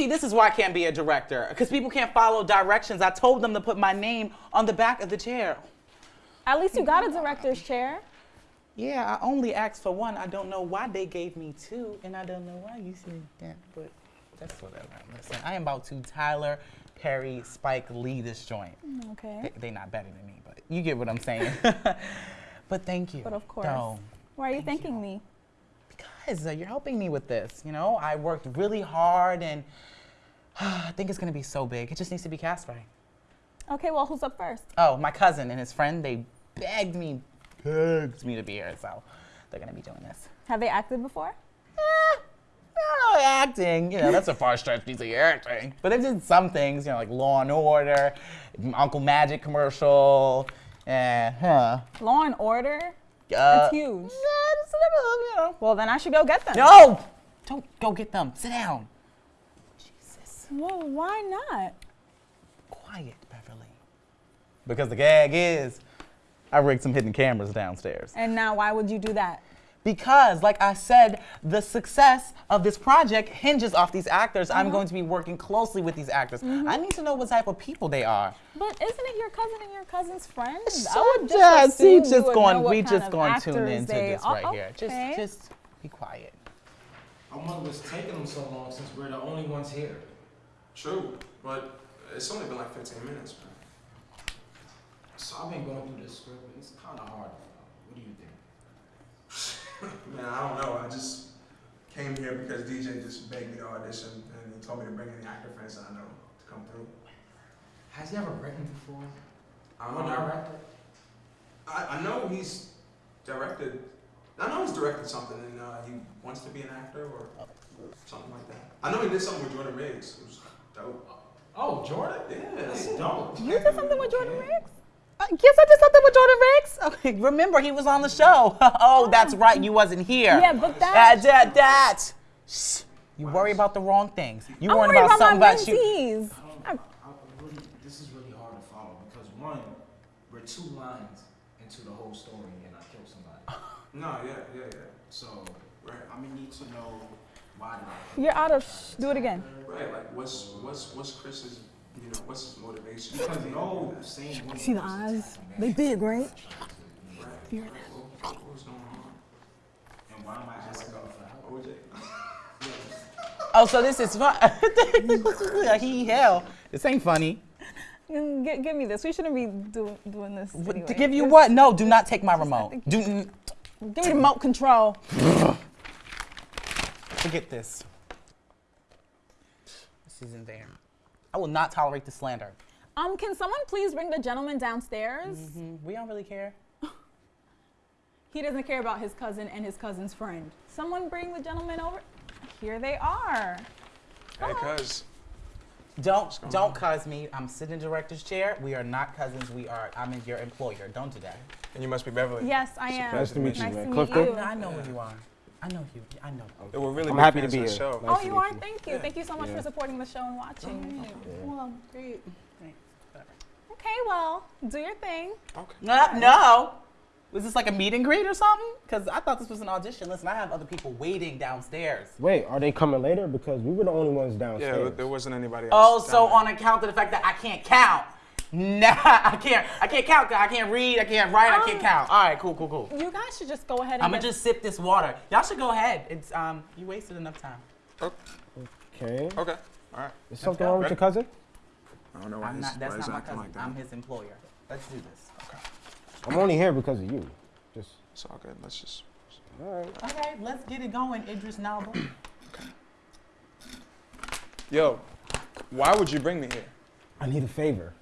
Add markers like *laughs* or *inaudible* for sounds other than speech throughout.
You see, this is why I can't be a director, because people can't follow directions. I told them to put my name on the back of the chair. At least you got a director's chair. Yeah, I only asked for one. I don't know why they gave me two, and I don't know why you said that, but that's whatever. Listen, I am about to Tyler Perry Spike Lee this joint. Mm, okay. They, they not better than me, but you get what I'm saying. *laughs* but thank you. But of course. No, Why are you thanking me? Uh, you're helping me with this. You know, I worked really hard, and *sighs* I think it's gonna be so big. It just needs to be cast right. Okay, well, who's up first? Oh, my cousin and his friend, they begged me, begged me to be here, so they're gonna be doing this. Have they acted before? Eh, I don't know, acting, you know, that's a far stretch to say acting. But they did some things, you know, like Law and Order, Uncle Magic commercial, and, huh. Law and Order? Uh, That's huge. Yeah, just a little, you know. Well, then I should go get them. No! Don't go get them. Sit down. Jesus. Well, why not? Quiet, Beverly. Because the gag is, I rigged some hidden cameras downstairs. And now, why would you do that? Because, like I said, the success of this project hinges off these actors. I'm uh-huh. going to be working closely with these actors. Mm-hmm. I need to know what type of people they are. But isn't it your cousin and your cousin's friend? I So would just, assume we just going, we just going to tune into they this are. right here. Just, just be quiet. I wonder what's taking them so long since we're the only ones here. True, but it's only been like 15 minutes, man. So I've been going through this script and it's kind of hard to follow. What do you think? Man, I don't know. I just came here because DJ just begged me to audition and he told me to bring any actor friends that I know to come through. Has he ever written before? I don't know. directed? I, I know he's directed. I know he's directed something and uh, he wants to be an actor or something like that. I know he did something with Jordan Riggs. It was dope. Oh, Jordan? Yeah, That's yeah. dope. You did something with Jordan Riggs? Uh, yes, I did something with Jordan Riggs. *laughs* Okay, remember he was on the show. *laughs* oh, that's right, you wasn't here. Yeah, but that, that. that, that. Shh. You worry about the wrong things. You worry about about something my about you. mentees. I, I really, this is really hard to follow because one, we're two lines into the whole story and I killed somebody. *laughs* No, yeah, yeah, yeah. So Right. I'm gonna need to know why did You're out of. Do it again. Right, like what's what's what's Chris's you know what's his motivation? Because no same way. See the eyes? They big, right? Right. What, what was going on? And why am I asking you for? OJ. Oh, so this is fun. *laughs* he hell. This ain't funny. Mm, give me this. We shouldn't be do- doing this. Anyway. To give you This- what? No, do not take my remote. Do Give me the remote control. forget this. This isn't there. I will not tolerate the slander. Um, can someone please bring the gentleman downstairs? Mm, We don't really care. *laughs* He doesn't care about his cousin and his cousin's friend. Someone bring the gentleman over. Here they are. Hey, cuz. Don't don't cuz me. I'm sitting in the director's chair. We are not cousins. We are. I'm your employer. Don't do that. And you must be Beverly. Yes, I am. Nice to meet you, Nice man. to meet Clifton? you. I know who you are. I know you. I know. They were really I'm big happy to be here. show. Nice Oh, you are? you. Thank you. Thank you so much Yeah. for supporting the show and watching. Oh, well, great. Okay, well, do your thing. Okay. No, no. Was this like a meet and greet or something? Because I thought this was an audition. Listen, I have other people waiting downstairs. Wait, are they coming later? Because we were the only ones downstairs. but there wasn't anybody oh, else. Oh, so there. on account of the fact that I can't count. Nah, I can't. I can't count. I can't read. I can't write. I can't Um, count. All right, cool, cool, cool. You guys should just go ahead and I'm get gonna just sip this water. Y'all should go ahead. It's um, you wasted enough time. Okay. Okay. All right. Is something go. wrong with your cousin? I don't know why I'm he's, not. That's why not my cousin. like. I'm his employer. Let's do this. Okay. I'm only here because of you. Just. It's all good. Let's just. All right. Okay, let's get it going, Idris Nalba. *clears throat* Yo, why would you bring me here? I need a favor.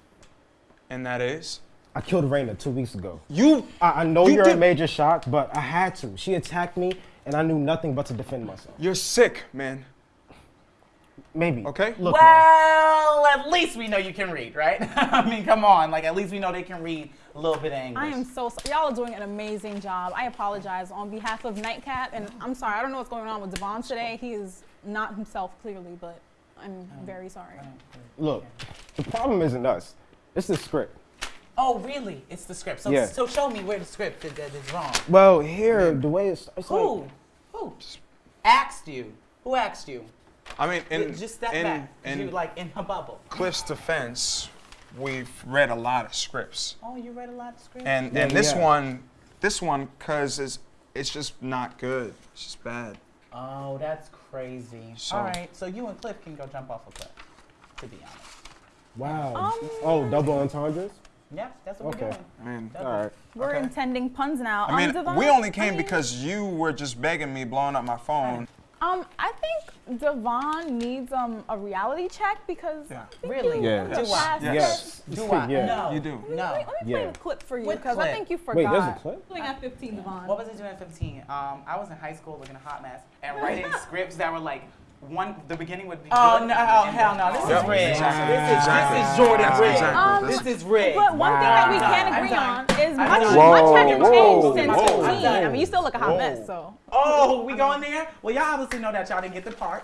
And that is I killed Raina two weeks ago. you. I, I know You you are did- in major shock, but I had to. She attacked me, and I knew nothing but to defend myself. You're sick, man. Maybe. Okay. Look, man, well, at least we know you can read, right? *laughs* I mean, come on. Like, at least we know they can read a little bit of English. I am so sorry. Y'all are doing an amazing job. I apologize on behalf of Nightcap, and I'm sorry. I don't know what's going on with Devon today. He is not himself clearly, but I'm very sorry. look. The problem isn't us. It's the script. Oh, really? It's the script. So, Yeah. so show me where the script that, that is wrong. Well, here the way it's, it's Who? like Who? Asked you? Who asked you? I mean, in, Just step in, back. in you like in her bubble. Cliff's defense, we've read a lot of scripts, Oh, you read a lot of scripts. and Yeah, and this yeah. one, this one, cause it's it's just not good. It's just bad. oh, that's crazy. So- All right, so you and Cliff can go jump off a cliff. To be honest. Wow. Um, oh, double entendres? Yep, that's what Okay. we're doing. I mean, Double. All right. We're Okay. intending puns now. I mean, um, Devon, we only I came mean, because you were just begging me, blowing up my phone. Um, I think Devon needs um a reality check because Yeah. I think Really? you Yeah. in Do I? past Yes. Do I? Yeah. No. You do. Let me, No. let me play Yeah. a clip for you What because I clip? think you forgot. Wait, there's a clip? Something at 15, Devon. What was I doing at 15? Um, I was in high school looking a hot mess and writing scripts that were like one. The beginning would be. Oh, good, no, oh, hell no, this is This rigged. Exactly. This is Exactly. this is Jordan That's rigged. exactly- Um, This is rigged. But one thing that we can I'm agree on is much, done. much Whoa, hasn't whoa, changed since whoa. 15. I mean, you still look a hot Whoa. mess, so. Oh, we going there? Well, y'all obviously know that y'all didn't get the part.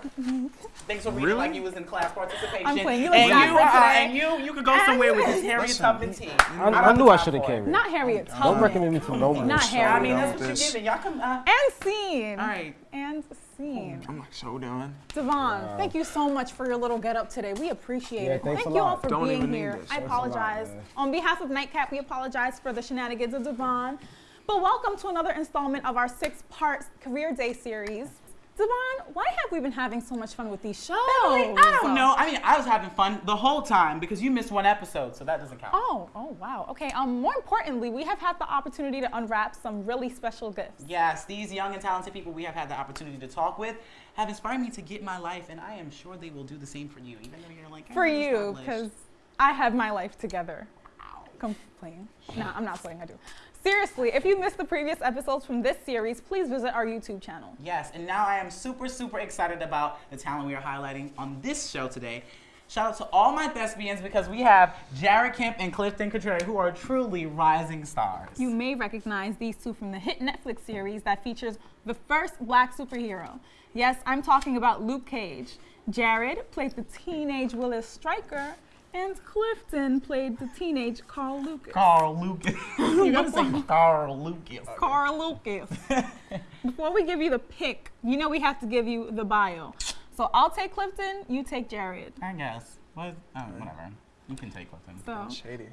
Thanks for reading Really? like you was in class participation. I'm playing. You look and you, uh, and you, you could go somewhere with this Harriet Listen. Tubman tea. I, I knew I should have carried. Not Harriet Don't recommend me to no one. Not sorry I mean, that's what you're giving. Y'all come. Uh, And scene. all right. And scene. I'm like so done. Devon, thank you so much for your little get up today. We appreciate Yeah, it. Thank a you all for Don't being here. I Thanks a lot, apologize. On behalf of Nightcap, we apologize for the shenanigans of Devon. But welcome to another installment of our six part Career Day series. Devon, why have we been having so much fun with these shows? I don't know. I mean, I was having fun the whole time because you missed one episode, so that doesn't count. Oh, oh wow. Okay. Um, more importantly, we have had the opportunity to unwrap some really special gifts. Yes, these young and talented people we have had the opportunity to talk with have inspired me to get my life, and I am sure they will do the same for you, even though you're like, For "I'm you, because I have my life together. Complain. No, I'm not saying I do. Seriously, if you missed the previous episodes from this series, please visit our YouTube channel. Yes, and now I am super, super excited about the talent we are highlighting on this show today. Shout out to all my thespians because we have Jared Kemp and Clifton Contreras who are truly rising stars. You may recognize these two from the hit Netflix series that features the first black superhero. Yes, I'm talking about Luke Cage. Jared played the teenage Willis Stryker, and Clifton played the teenage Carl Lucas. Carl Lucas. *laughs* you gotta say Carl Lucas. Carl Lucas. *laughs* Before we give you the pick, you know we have to give you the bio. So I'll take Clifton, you take Jared. I guess. What? Oh, whatever. You can take Clifton. So, Shady.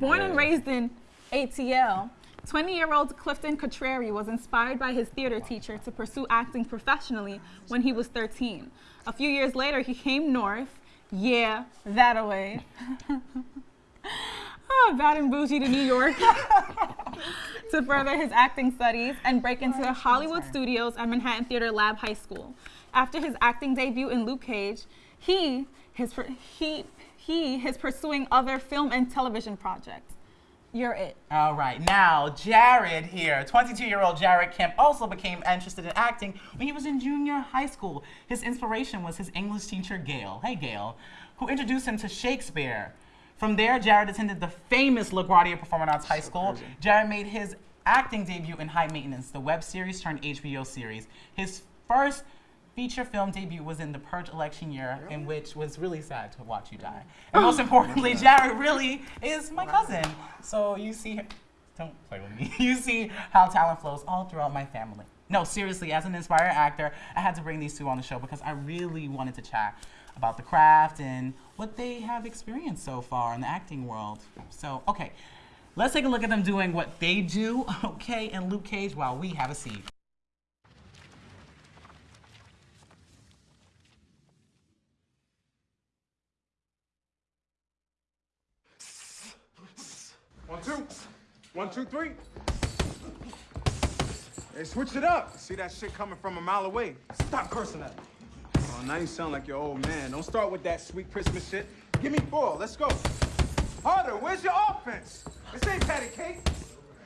Born and raised in ATL, 20-year-old Clifton Contreras was inspired by his theater teacher to pursue acting professionally when he was 13. A few years later, he came north, yeah, that away. *laughs* oh, bad and bougie to New York *laughs* to further his acting studies and break into the Hollywood studios at Manhattan Theater Lab High School. After his acting debut in Luke Cage, he his he he is pursuing other film and television projects. You're it. All right, now Jared here, 22-year-old Jared Kemp, also became interested in acting when he was in junior high school. His inspiration was his English teacher, Gail. Hey, Gail, who introduced him to Shakespeare. From there, Jared attended the famous LaGuardia Performing Arts High School. Jared made his acting debut in High Maintenance, the web series turned HBO series. His first feature film debut was in the Purge election year, in which was really sad to watch you die. And most *laughs* importantly, Jared really is my cousin. So you see, don't play with me. *laughs* You see how talent flows all throughout my family. No, seriously, as an inspired actor, I had to bring these two on the show because I really wanted to chat about the craft and what they have experienced so far in the acting world. So, okay, let's take a look at them doing what they do, *laughs* okay, and Luke Cage while we have a seat. One, two. One, two, three. Hey, switch it up. See that shit coming from a mile away. Stop cursing at me. Oh, now you sound like your old man. Don't start with that sweet Christmas shit. Give me four. Let's go. Harder. Where's your offense? This ain't patty cake.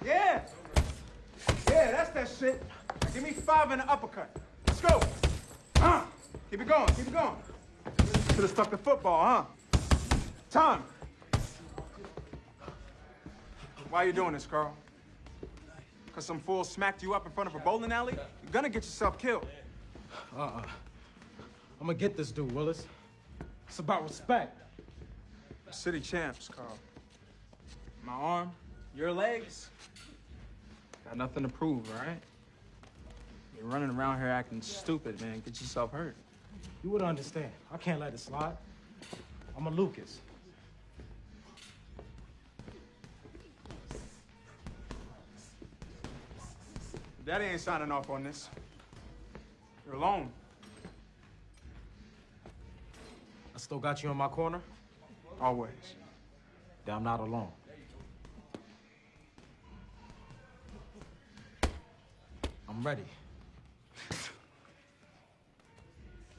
Yeah. Yeah, that's that shit. Now give me five and an uppercut. Let's go. Uh, keep it going. Keep it going. Should have stuck the football, huh? Time. Why are you doing this, Carl? Because some fool smacked you up in front of a bowling alley? You're gonna get yourself killed. Uh-uh. I'm gonna get this dude, Willis. It's about respect. City champs, Carl. My arm, your legs. Got nothing to prove, all right? You're running around here acting stupid, man. Get yourself hurt. You would understand. I can't let it slide. I'm a Lucas. Daddy ain't signing off on this. You're alone. I still got you in my corner. Always. Then I'm not alone. I'm ready.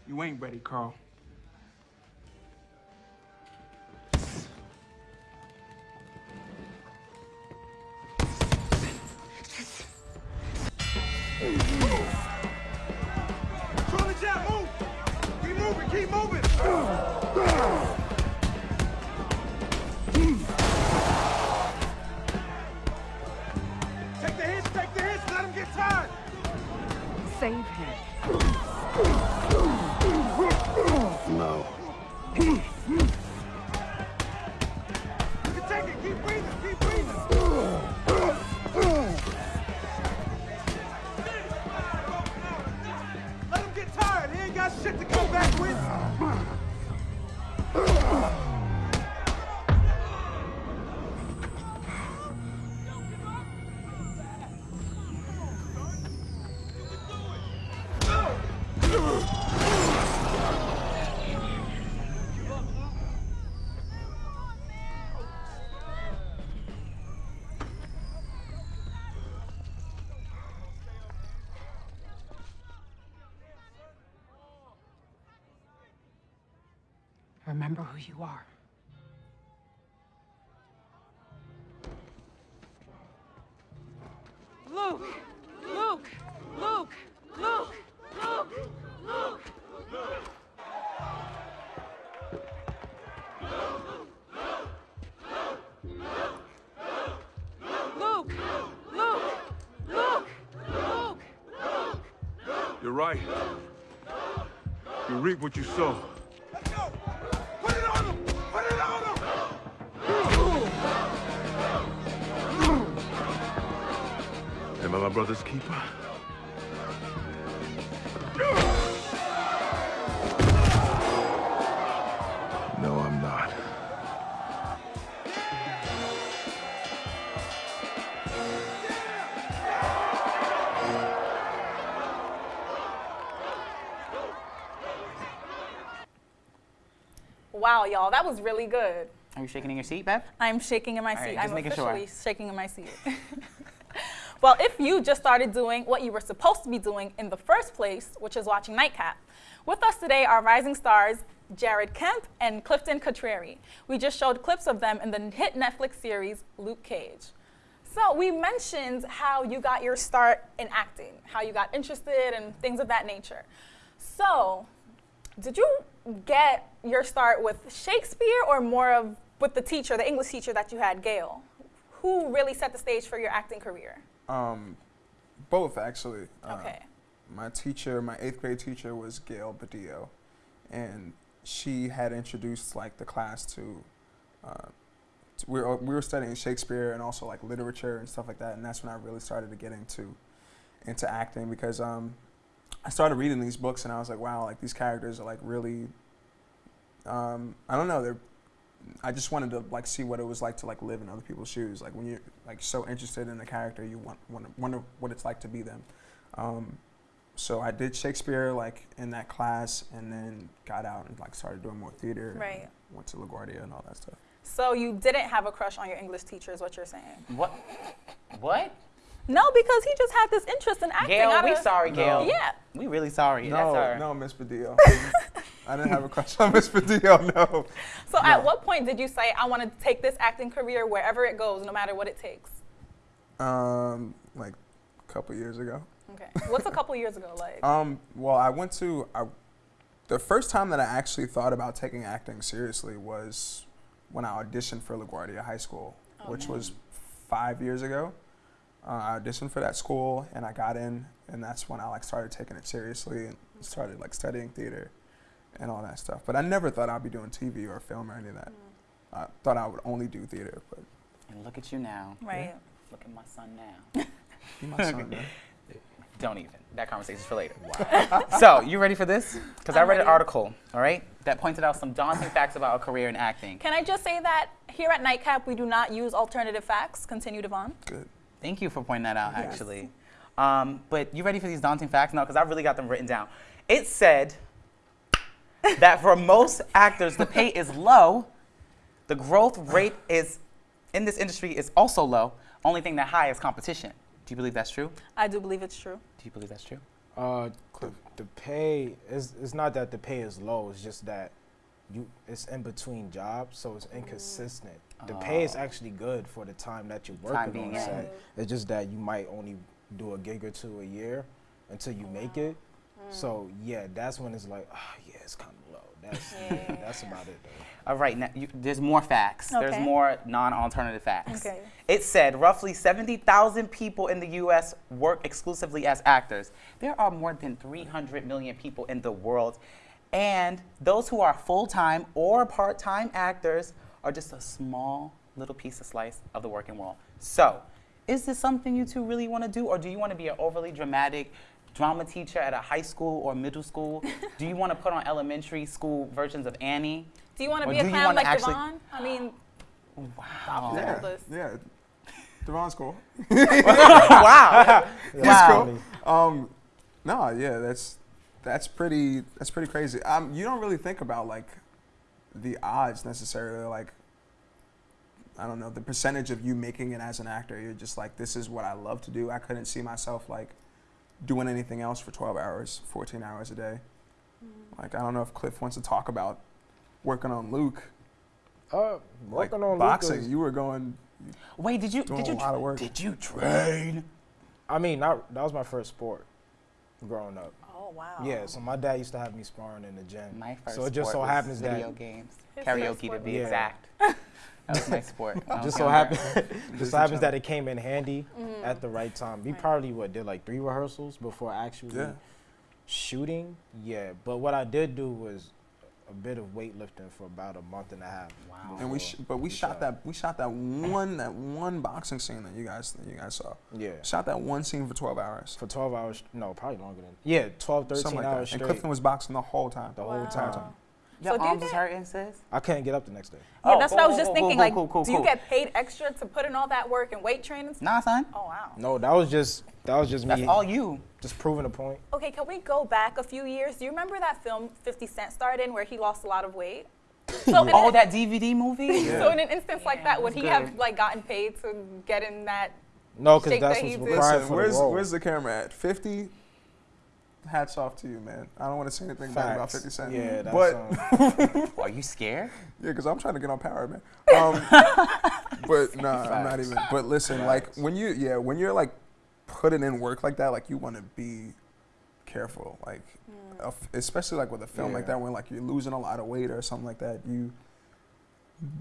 You ain't ready, Carl. remember who you are. Luke! Luke! Luke! Luke! Luke! Luke! Luke! You're right. You reap what you sow. My brother's keeper? No, I'm not. Wow, y'all, that was really good. Are you shaking in your seat, Beth? I'm shaking in my All seat. right, just I'm making sure. officially shaking in my seat. *laughs* well, if you just started doing what you were supposed to be doing in the first place, which is watching Nightcap, with us today are rising stars Jared Kemp and Clifton Contreras. We just showed clips of them in the hit Netflix series Luke Cage. So we mentioned how you got your start in acting, how you got interested and things of that nature. So, did you get your start with Shakespeare or more of with the teacher, the English teacher that you had, Gail? Who really set the stage for your acting career? Um, both actually. Uh, Okay. My teacher, my eighth grade teacher, was Gail Badillo, and she had introduced like the class to. Uh, we were we were studying Shakespeare and also like literature and stuff like that, and that's when I really started to get into into acting because um, I started reading these books and I was like, wow, like these characters are like really. Um, I don't know. They're I just wanted to like see what it was like to like live in other people's shoes. Like when you're like so interested in a character, you want, want wonder what it's like to be them. Um, so I did Shakespeare like in that class, and then got out and like started doing more theater. and Right. Went to LaGuardia and all that stuff. So you didn't have a crush on your English teacher, is what you're saying? What? What? No, because he just had this interest in acting. Gail, we of- sorry, Gail. Yeah. We really sorry. no, That's our. no, Miss Badillo. *laughs* I didn't have a crush on Miss Badillo. *laughs* No. So at what point did you say, I want to take this acting career wherever it goes, no matter what it takes? Um, like a couple years ago. Okay. What's a couple years ago like? *laughs* Um, well, I went to I, the first time that I actually thought about taking acting seriously was when I auditioned for LaGuardia High School, Oh, which man. was five years ago. Uh, I auditioned for that school and I got in, and that's when I like started taking it seriously and started like studying theater and all that stuff. But I never thought I'd be doing TV or film or any of that. Mm. I thought I would only do theater, but And look at you now. right. Look at my son now. be my son, *laughs* man. Don't even. That conversation's for later. *laughs* so, you ready for this? Because I I'm read an article, all right, that pointed out some daunting facts about a career in acting. Can I just say that here at Nightcap, we do not use alternative facts. Continue, Devon. Good. Thank you for pointing that out, actually. Um, but you ready for these daunting facts? No, because I really got them written down. It said that for most actors, the pay is low. The growth rate is in this industry is also low. Only thing that high is competition. Do you believe that's true? I do believe it's true. Do you believe that's true? Uh, the, the pay is it's not that the pay is low. It's just that you it's in between jobs, so it's inconsistent. The pay is actually good for the time that you're working on in. set. It's just that you might only do a gig or two a year until you make it. So yeah, that's when it's like, ah, yeah, it's kind of low. That's that's about it though. All right, now you, there's more facts. There's more non-alternative facts. Okay. It said roughly 70,000 people in the U.S. work exclusively as actors. There are more than 300 million people in the world, and those who are full-time or part-time actors are just a small little piece of slice of the working world. So, is this something you two really want to do, or do you want to be an overly dramatic drama teacher at a high school or middle school? do you want to put on elementary school versions of Annie? Do you want to be a clown like actually- Devon? I mean, Wow. yeah. this. Yeah. Devon's cool. *laughs* wow. He's Wow. cool. Um, no, yeah, that's that's pretty that's pretty crazy. Um, you don't really think about like the odds necessarily. Like, I don't know the percentage of you making it as an actor. You're just like, this is what I love to do. I couldn't see myself like doing anything else for 12 hours, 14 hours a day. Like, I don't know if Cliff wants to talk about working on Luke. Uh, Like working on boxing, Lucas- you were going. Wait, did you did you a work. did you train? I mean, not, that was my first sport growing up. Oh wow. Yeah, so my dad used to have me sparring in the gym. My first so it just sport so happens video that games, karaoke to be was- exact. That was my sport. when I was just so younger. happens *laughs* *laughs* just so happens that it came in handy Mm-hmm. at the right time. We probably what did like three rehearsals before actually Yeah. shooting. Yeah, but what I did do was a bit of weightlifting for about a month and a half. Wow. And we, sh- but we shot that, we shot that one, that one boxing scene that you guys, that you guys saw. Yeah. Shot that one scene for 12 hours. For 12 hours, no, probably longer than. Yeah, 12, 13 like hours that. straight. And Clifton was boxing the whole time. the whole Wow. time. Your So do you arms is get- hurting, sis? I couldn't get up the next day. Yeah, Oh, that's cool, what I was just cool, thinking. cool, like, cool, cool, do you get paid extra to put in all that work and weight training? Nah, son. Oh wow. No, that was just that was just That's me all you. just proving a point. Okay, can we go back a few years? Do you remember that film 50 Cent starred in where he lost a lot of weight? *laughs* So, in, Oh, that DVD movie. *laughs* so in an instance like that, would that's he have like gotten paid to get in that? No, because that's that what's he did. required for where's, the role. where's the camera at? 50? Hats off to you, man. I don't want to say anything bad about 50 Cent. Yeah, that's but, um, *laughs* Are you scared? yeah, because I'm trying to get on power, man. *laughs* Um, but no, I'm not even. But listen, like, when you, yeah, when you're like putting in work like that, like, you want to be careful. Like, a f- especially like with a film like that, when like you're losing a lot of weight or something like that, you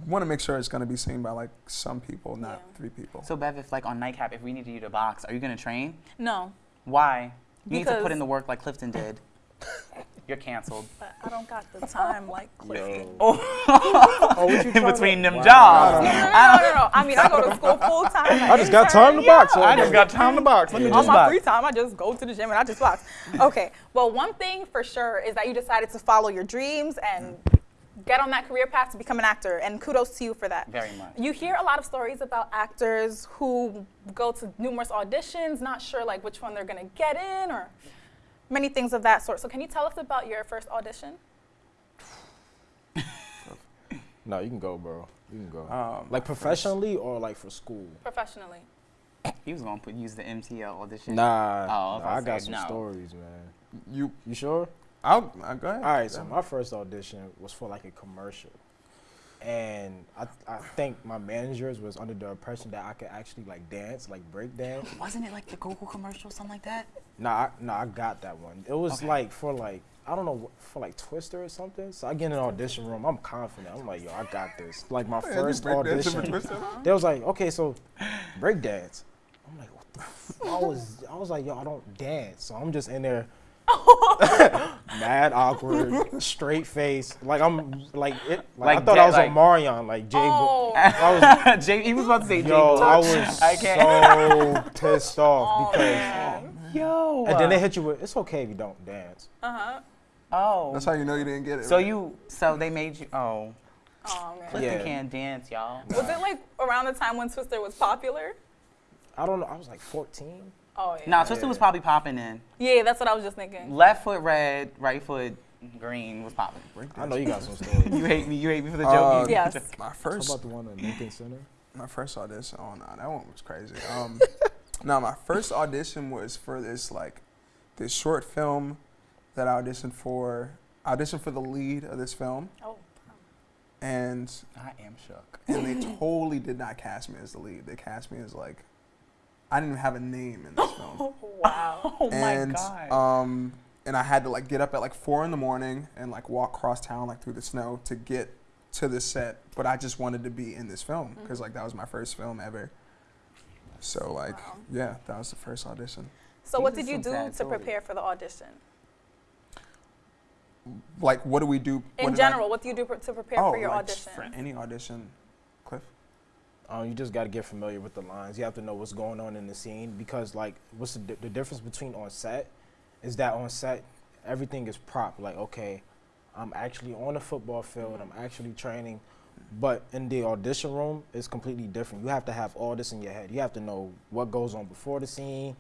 want to make sure it's going to be seen by like some people, not Yeah. three people. So Bev, if like on Nightcap, if we needed you to box, are you gonna train? No, Why? You need to put in the work like Clifton did. You're canceled. *laughs* but I don't got the time like *laughs* Clifton. Yo. *laughs* Oh, Oh, in between them about? jobs. No, no, no, no. I mean, I go to school full time. I just got time to box. I just got time to box. Let me On my box. free time, I just go to the gym and I just box. Okay. Well, one thing for sure is that you decided to follow your dreams and get on that career path to become an actor, and kudos to you for that. Very much. You hear a lot of stories about actors who go to numerous auditions, not sure like which one they're gonna get in, or many things of that sort. So, can you tell us about your first audition? No, you can go, bro. You can go. Um, like professionally or like for school? Professionally. He was gonna put use the MTL audition. Nah, Oh, nah, I I got some no. stories, man. you, You sure? I'll, uh, go ahead. All right, so my first audition was for like a commercial, and I, I think my managers was under the impression that I could actually like dance, like break dance. *laughs* Wasn't it like the Google commercial, something like that? Nah, I, nah, I got that one. It was Okay. like for like I don't know for like Twister or something. So I get in an audition room. I'm confident. I'm like, yo, I got this. Like my *laughs* Yeah, first break dancing for audition. They was like, okay, so break dance. I'm like, what the? F-? I was I was like, yo, I don't dance. So I'm just in there. *laughs* mad awkward, straight face, like I'm like it. Like, Like I thought dead, I was like- on Marion, like Jay. Oh. I *laughs* Jay, he was about to say was, Jay yo, I was *laughs* I can't. so *laughs* pissed off Oh, because man. Yo. And then they hit you with, it's okay if you don't dance. Uh huh. Oh. That's how you know you didn't get it. So right? you, so they made you. Oh. Oh man. Clifton Yeah. can't dance, y'all. Was it like around the time when Twister was popular? I don't know, I was like 14. Oh yeah. Nah, Twister was probably popping in. Yeah, that's what I was just thinking. Left foot red, right foot green was popping. I know you got some stories. *laughs* You hate me. You hate me for the Uh, joke. You- Yes. My How first about the one at Lincoln Center? my first audition. Oh no, that one was crazy. Um, *laughs* no, my first audition was for this like this short film that I auditioned for. I auditioned for the lead of this film, Oh. and I am shook. and they totally did not cast me as the lead. They cast me as like I didn't even have a name in this film. *laughs* Wow. Oh and my god. um and I had to like get up at like four in the morning and like walk across town like through the snow to get to the set. But I just wanted to be in this film because like that was my first film ever. So like Wow. yeah, that was the first audition. So what did you do to stories. prepare for the audition? Like what do we do In did I- general, what do you do pr- to prepare oh, for your like, audition? For any audition, Cliff. Um, you just got to get familiar with the lines. You have to know what's going on in the scene because, like, what's the, the difference between on set is that on set everything is prop. Like, okay, I'm actually on the football field. I'm actually training, but in the audition room, it's completely different. You have to have all this in your head. You have to know what goes on before the scene,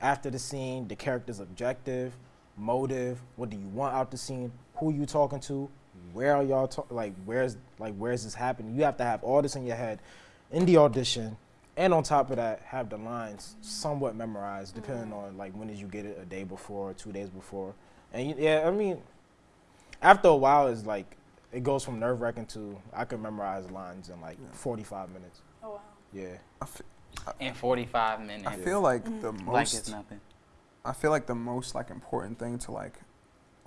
after the scene, the character's objective, motive. What do you want out the scene? Who you talking to? Where are y'all talk? Like, where's like where's this happening? You have to have all this in your head in the audition, and on top of that, have the lines somewhat memorized, depending mm-hmm. on like when did you get it, a day before, two days before, and you, yeah, I mean, after a while, it's like it goes from nerve wracking to I can memorize lines in like 45 minutes. Oh wow. Yeah. I In 45 minutes. I feel like mm-hmm. the most like it's nothing. I feel like the most like important thing to like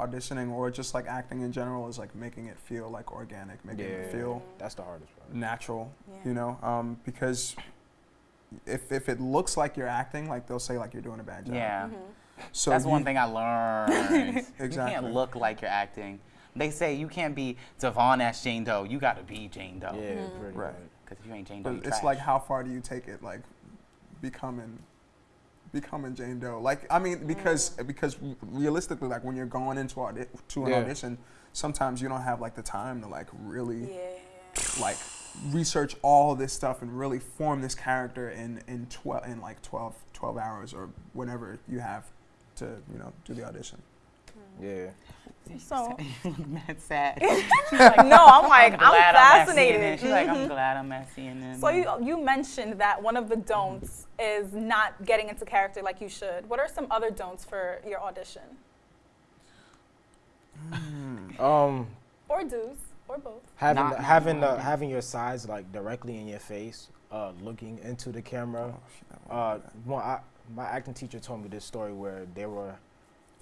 auditioning or just like acting in general is like making it feel like organic, making it feel That's the hardest part. natural, Yeah. you know, um, because if, if it looks like you're acting, like they'll say like you're doing a bad job. Yeah. So That's you- one thing I learned. Exactly. *laughs* You can't look like you're acting. They say you can't be Devon as Jane Doe. You got to be Jane Doe. Yeah, pretty Right. Because if you ain't Jane Doe, But you it's trash. like how far do you take it, like becoming becoming Jane Doe? Like I mean, because mm. because realistically, like when you're going into audi- to an Yeah. audition, sometimes you don't have like the time to like really Yeah. like research all this stuff and really form this character in in 12 in like 12 12 hours or whenever you have to you know do the audition mm. Yeah. So Mad *laughs* sad. *laughs* no, I'm like I'm, glad at fascinated. CNN. She's like, I'm *laughs* glad I'm at CNN. So you you mentioned that one of the don'ts is not getting into character like you should. What are some other don'ts for your audition? Um, Or do's, or both. having Not- the, not having the, having your sides like directly in your face, uh, looking into the camera. Uh, well, I, my acting teacher told me this story where they were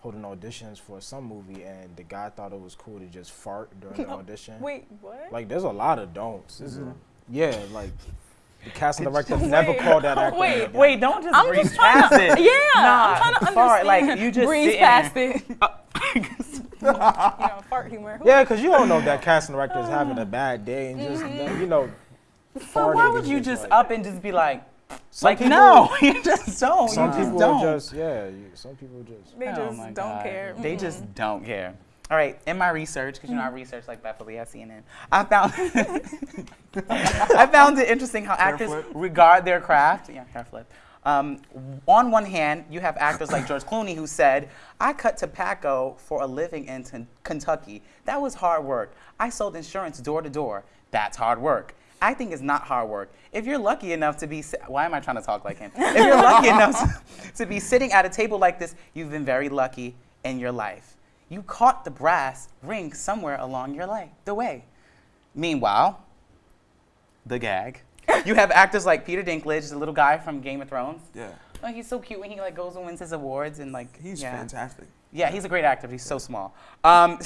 holding auditions for some movie, and the guy thought it was cool to just fart during the *laughs* audition. Wait, what? Like, there's a lot of don'ts. Mm-hmm. yeah, like the casting director never called that actor. Wait, again. Wait, don't just I'm breeze just past to, it. yeah, Nah, I'm trying to fart, understand. like, you just breeze sitting past there. it. *laughs* you know, fart humor. Yeah, because you don't know that casting director is having a *sighs* bad day and just you know. So why farting would you just just like- up and just be like, Some like people- no, *laughs* you just don't. Some you just people don't. just yeah. You, some people just. They Oh just my don't God. care. They Mm-mm. just don't care. All right, in my research, because you know I research like Beverly at CNN, I found *laughs* I found it interesting how actors flip. regard their craft. Yeah, hair flip. Um, on one hand, you have actors like George Clooney who said, "I cut tobacco for a living in Ten- Kentucky. That was hard work. I sold insurance door to door. That's hard work." Acting is not hard work. If you're lucky enough to be, why am I trying to talk like him? If you're lucky enough to, *laughs* *laughs* to be sitting at a table like this, you've been very lucky in your life. You caught the brass ring somewhere along your life, the way. Meanwhile, the gag. You have actors like Peter Dinklage, the little guy from Game of Thrones. yeah Oh, he's so cute when he like goes and wins his awards and like he's yeah. fantastic Yeah, he's a great actor. but He's so small. Um,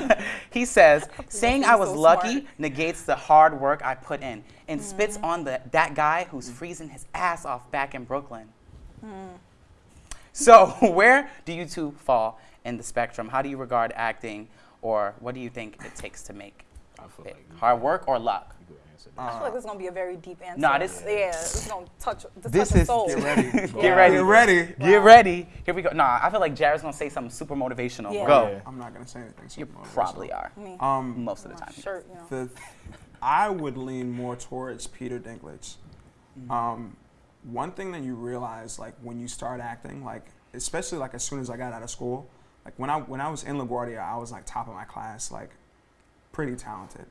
*laughs* he says, *laughs* saying I was so lucky smart. negates the hard work I put in and spits on the, that guy who's freezing his ass off back in Brooklyn. So, *laughs* where do you two fall in the spectrum? How do you regard acting, or what do you think it takes to make I feel like Hard work or luck? You could answer I feel like this is gonna be a very deep answer. Nah, this- yeah, this is gonna touch. This, This touch a is- soul. Get ready. *laughs* Get ready. Get ready. Get ready. Here we go. Nah, I feel like Jared's gonna say something super motivational. Yeah. Go. Yeah. I'm not gonna say anything. You super motivational. probably are. I mean, Um, Most of the time. shirt, you know. the I would lean more towards Peter Dinklage. Mm-hmm. Um, one thing that you realize, like when you start acting, like especially like as soon as I got out of school, like when I when I was in LaGuardia, I was like top of my class, like pretty talented.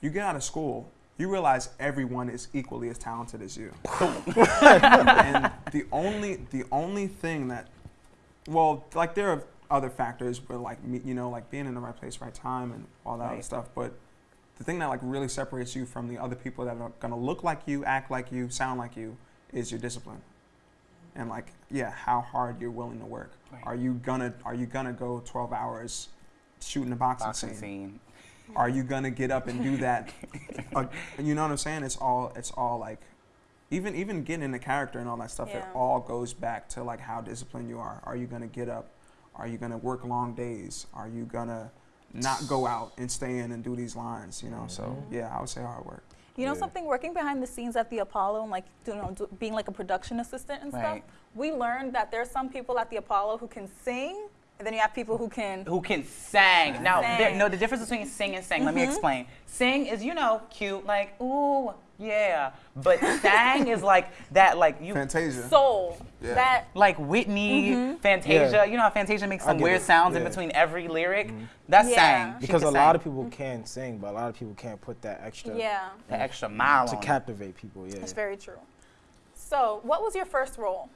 You get out of school, you realize everyone is equally as talented as you. *laughs* and the only the only thing that well, like there are other factors, but like me, you know, like being in the right place, right time, and all that other stuff. But the thing that like really separates you from the other people that are gonna look like you, act like you, sound like you, is your discipline. And like, yeah, how hard you're willing to work. Right. Are you gonna Are you gonna go 12 hours shooting a boxing, Boxing scene? scene. Are you gonna get up and do that? *laughs* uh, you know what I'm saying? It's all it's all like, even even getting into character and all that stuff. It all goes back to like how disciplined you are. Are you gonna get up? Are you gonna work long days? Are you gonna not go out and stay in and do these lines? You know. So yeah, I would say hard work. You know Yeah. something? Working behind the scenes at the Apollo and like you know do, being like a production assistant and stuff, we learned that there's some people at the Apollo who can sing, and then you have people who can. Who can sing? Now, there, Sing. Mm-hmm. no, the difference between sing and sing. Let me explain. Sing is, you know, cute, like ooh, yeah. But sang is like that, like you, Fantasia. Soul. Yeah. That like Whitney, Mm-hmm. Fantasia. Yeah. You know how Fantasia makes some weird it. sounds in between every lyric. That's Yeah. sang. Because a can lot sing. of people can sing, but a lot of people can't put that extra yeah, the extra mile to on it. captivate people. Yeah. that's very true. So, what was your first role?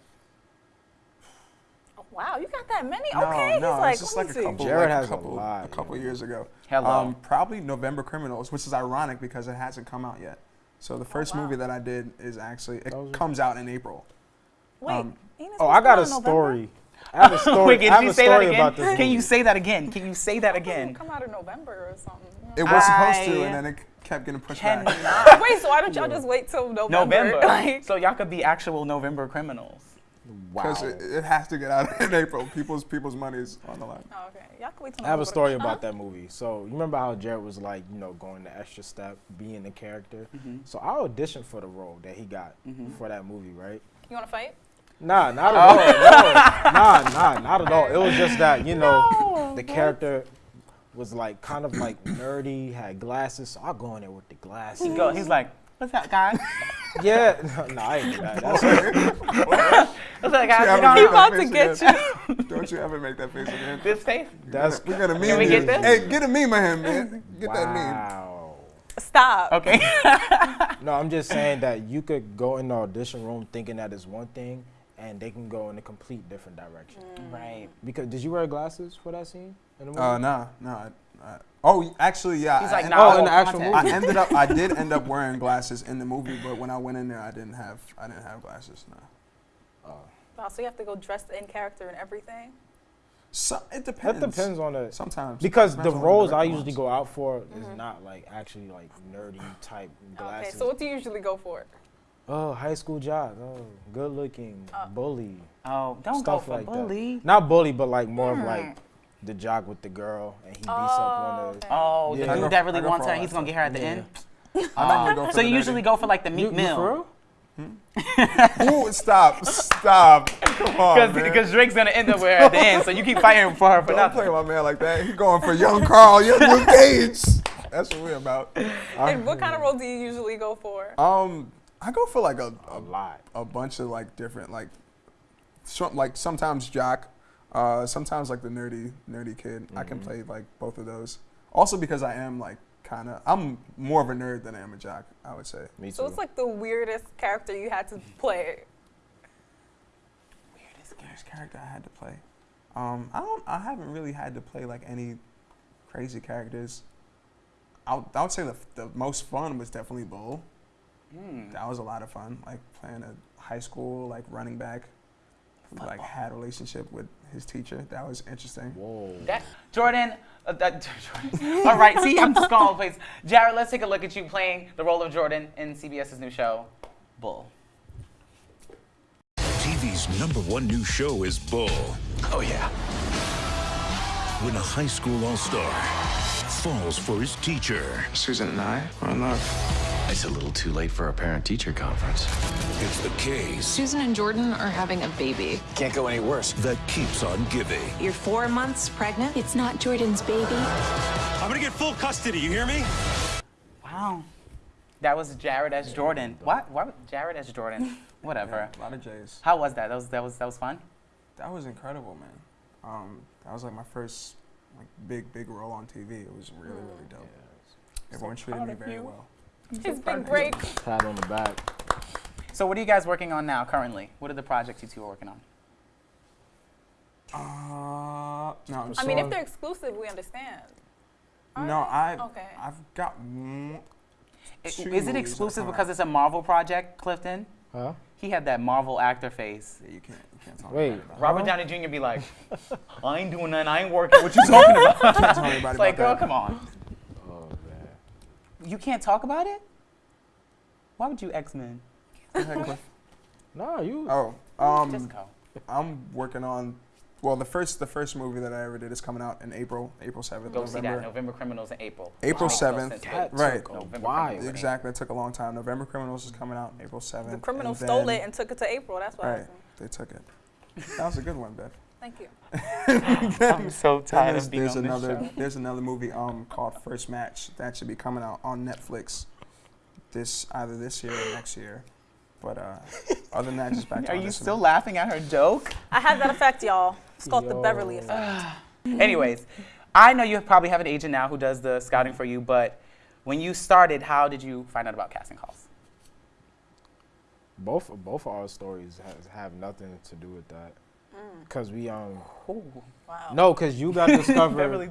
Oh, wow, you got that many? No, okay, no, he's like, it's just let like a see. couple, Jared like has a a couple, lot, a couple yeah. years ago. Hello. Um, probably November Criminals, which is ironic because it hasn't come out yet. So the first Oh, wow. movie that I did is actually it comes out in April. Wait, um, Enos Oh, I got a November? story. *laughs* I have a story. Wait, can have you a say that story again? about this Can you say that again? Can you say that It again? come out in November or something. It was supposed to, and then it kept getting pushed back. Cannot. *laughs* Wait, so why don't y'all just wait till November? November. *laughs* Like, So y'all could be actual November criminals. Wow. Because it, it has to get out *laughs* in April. People's people's money is on the line. oh, okay, y'all can wait till I have a November. story Huh? about that movie. So you remember how Jared was like, you know, going the extra step, being the character. Mm-hmm. So I auditioned for the role that he got for that movie, right? You want to fight? Nah, not Oh. at all. No, nah, nah, not at all. It was just that you know No, the character was like kind of like nerdy, had glasses. So I go in there with the glasses. He go. He's like, what's that, guy? *laughs* Yeah, no, I ain't do that. That's *laughs* What's that, guy? Yeah, You I'm know, He about to get again. you. Don't you ever make that face again. this face. that's We got a meme. we get this? Hey, get a meme of him, man. Get that meme. wow. Stop. Okay. *laughs* No, I'm just saying that you could go in the audition room thinking that is one thing, and they can go in a complete different direction. right. Because did you wear glasses for that scene in the movie? Uh, nah, nah. I, I, oh, actually, yeah. He's I like, en- nah, Oh, in the actual content. I ended up. I did end up wearing glasses in the movie, but when I went in there, I didn't have. I didn't have glasses. No. Oh. Wow, so you have to go dressed in character and everything. So it depends. That depends on the Sometimes because the Depends on roles I usually wants. go out for is mm-hmm. not like actually like nerdy type glasses. Okay, so what do you usually go for? oh, high school jock. Oh, good looking, uh, bully. Oh, don't stuff go for like bully. that. Not bully, but like more of like hmm. The jock with the girl, and he beats up one of. okay. Oh, Yeah. the dude go- that really wants her, he's gonna get her at the Yeah. end. *laughs* I normally go *laughs* for So the you usually go for like the You, meat you mill. for real? Ooh, stop, stop. *laughs* Come on, man. Because Drake's gonna end up with her at the end, so you keep fighting for her for Don't play nothing. with my man like that. He's going for young Carl, young Luke Cage. That's what we're about. And what kind of role do you usually go for? Um, I go for like a, A a, lot. a bunch of like different like, some, like sometimes jock, uh, sometimes like the nerdy nerdy kid. I can play like both of those. Also because I am like kind of I'm more of a nerd than I am a jock. I would say. Me too. So it's like the weirdest character you had to *laughs* play. Weirdest character I had to play. Um, I don't. I haven't really had to play like any crazy characters. I would, I would say the, the most fun was definitely Bull. Hmm. That was a lot of fun. Like playing a high school like running back who like had a relationship with his teacher. That was interesting. Whoa. That Jordan. Uh, that, *laughs* Jordan. *laughs* All right, see, I'm just calling place. Jared, let's take a look at you playing the role of Jordan in CBS's new show, Bull. TV's number one new show is Bull. Oh, yeah. When a high school all star falls for his teacher. Susan and I are in love. It's a little too late for a parent-teacher conference. It's the case Susan and Jordan are having a baby. Can't go any worse. that keeps on giving. You're four months pregnant? It's not Jordan's baby. I'm gonna get full custody, you hear me? Wow. That was Jared as Jordan. What? What? Jared as Jordan. *laughs* Whatever. A lot of J's. How was that? That was that was that was fun. That was incredible, man. Um, that was like my first like big big role on TV. It was really really dope. Everyone treated me very you. well. His big break. Pat on the back. So what are you guys working on now currently? What are the projects you two are working on? Uh, no. I mean, if they're exclusive, we understand. no, I Okay. I've got one. Two Is it exclusive because it's a Marvel project, Clifton? Huh? He had that Marvel actor face. Yeah, you can't you can't talk Wait. about Robert Huh? Downey Jr. be like, *laughs* I ain't doing nothing. I ain't working. What you talking about? it. Can't tell anybody It's like, girl, that. come on. Man. You can't talk about it? Why would you X Men? Go ahead, Cliff. No, you. Oh, um, Just go. I'm working on. Well, the first the first movie that I ever did is coming out in April, April seventh, Go see that. November. November Criminals in April. April Makes 7th. sense, That Right. took a November while. Criminals in Exactly, it took a long time. November Criminals is coming out April seventh. The criminals stole it and took it to April. That's what Right, they took it. That was a good one, Beth. Thank you. *laughs* *laughs* I'm so Then tired there's, of being there's on this another show. there's another movie um called First Match that should be coming out on Netflix this either this year or next year. But uh, other than that, just back *laughs* to Are you auditioning. still laughing at her joke? I had that effect, y'all. It's called the Beverly effect. *sighs* Anyways, I know you probably have an agent now who does the scouting for you, but when you started, how did you find out about casting calls? Both both of our stories has, have nothing to do with that. Cause we um Ooh, Wow. no, cause you got *laughs* discovered. Beverly.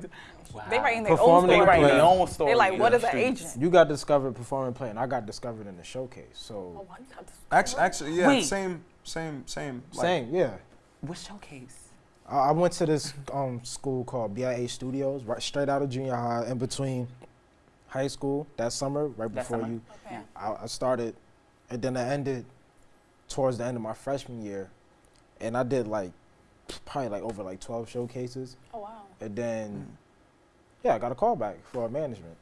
Wow. They writing their own Performing They story. writing their own story. They like, what is an streets. agent? You got discovered performing play, and I got discovered in the showcase. Oh, So why you got? Actually, actually, yeah, Wait. same, same, same. like- same, yeah. What showcase? I I went to this um, school called BIA Studios, right straight out of junior high, in between high school that summer, right That before summer? you. Okay. I, I started, and then I ended towards the end of my freshman year, and I did like probably like over like twelve showcases, Oh wow. and then hmm. yeah, I got a call back for management.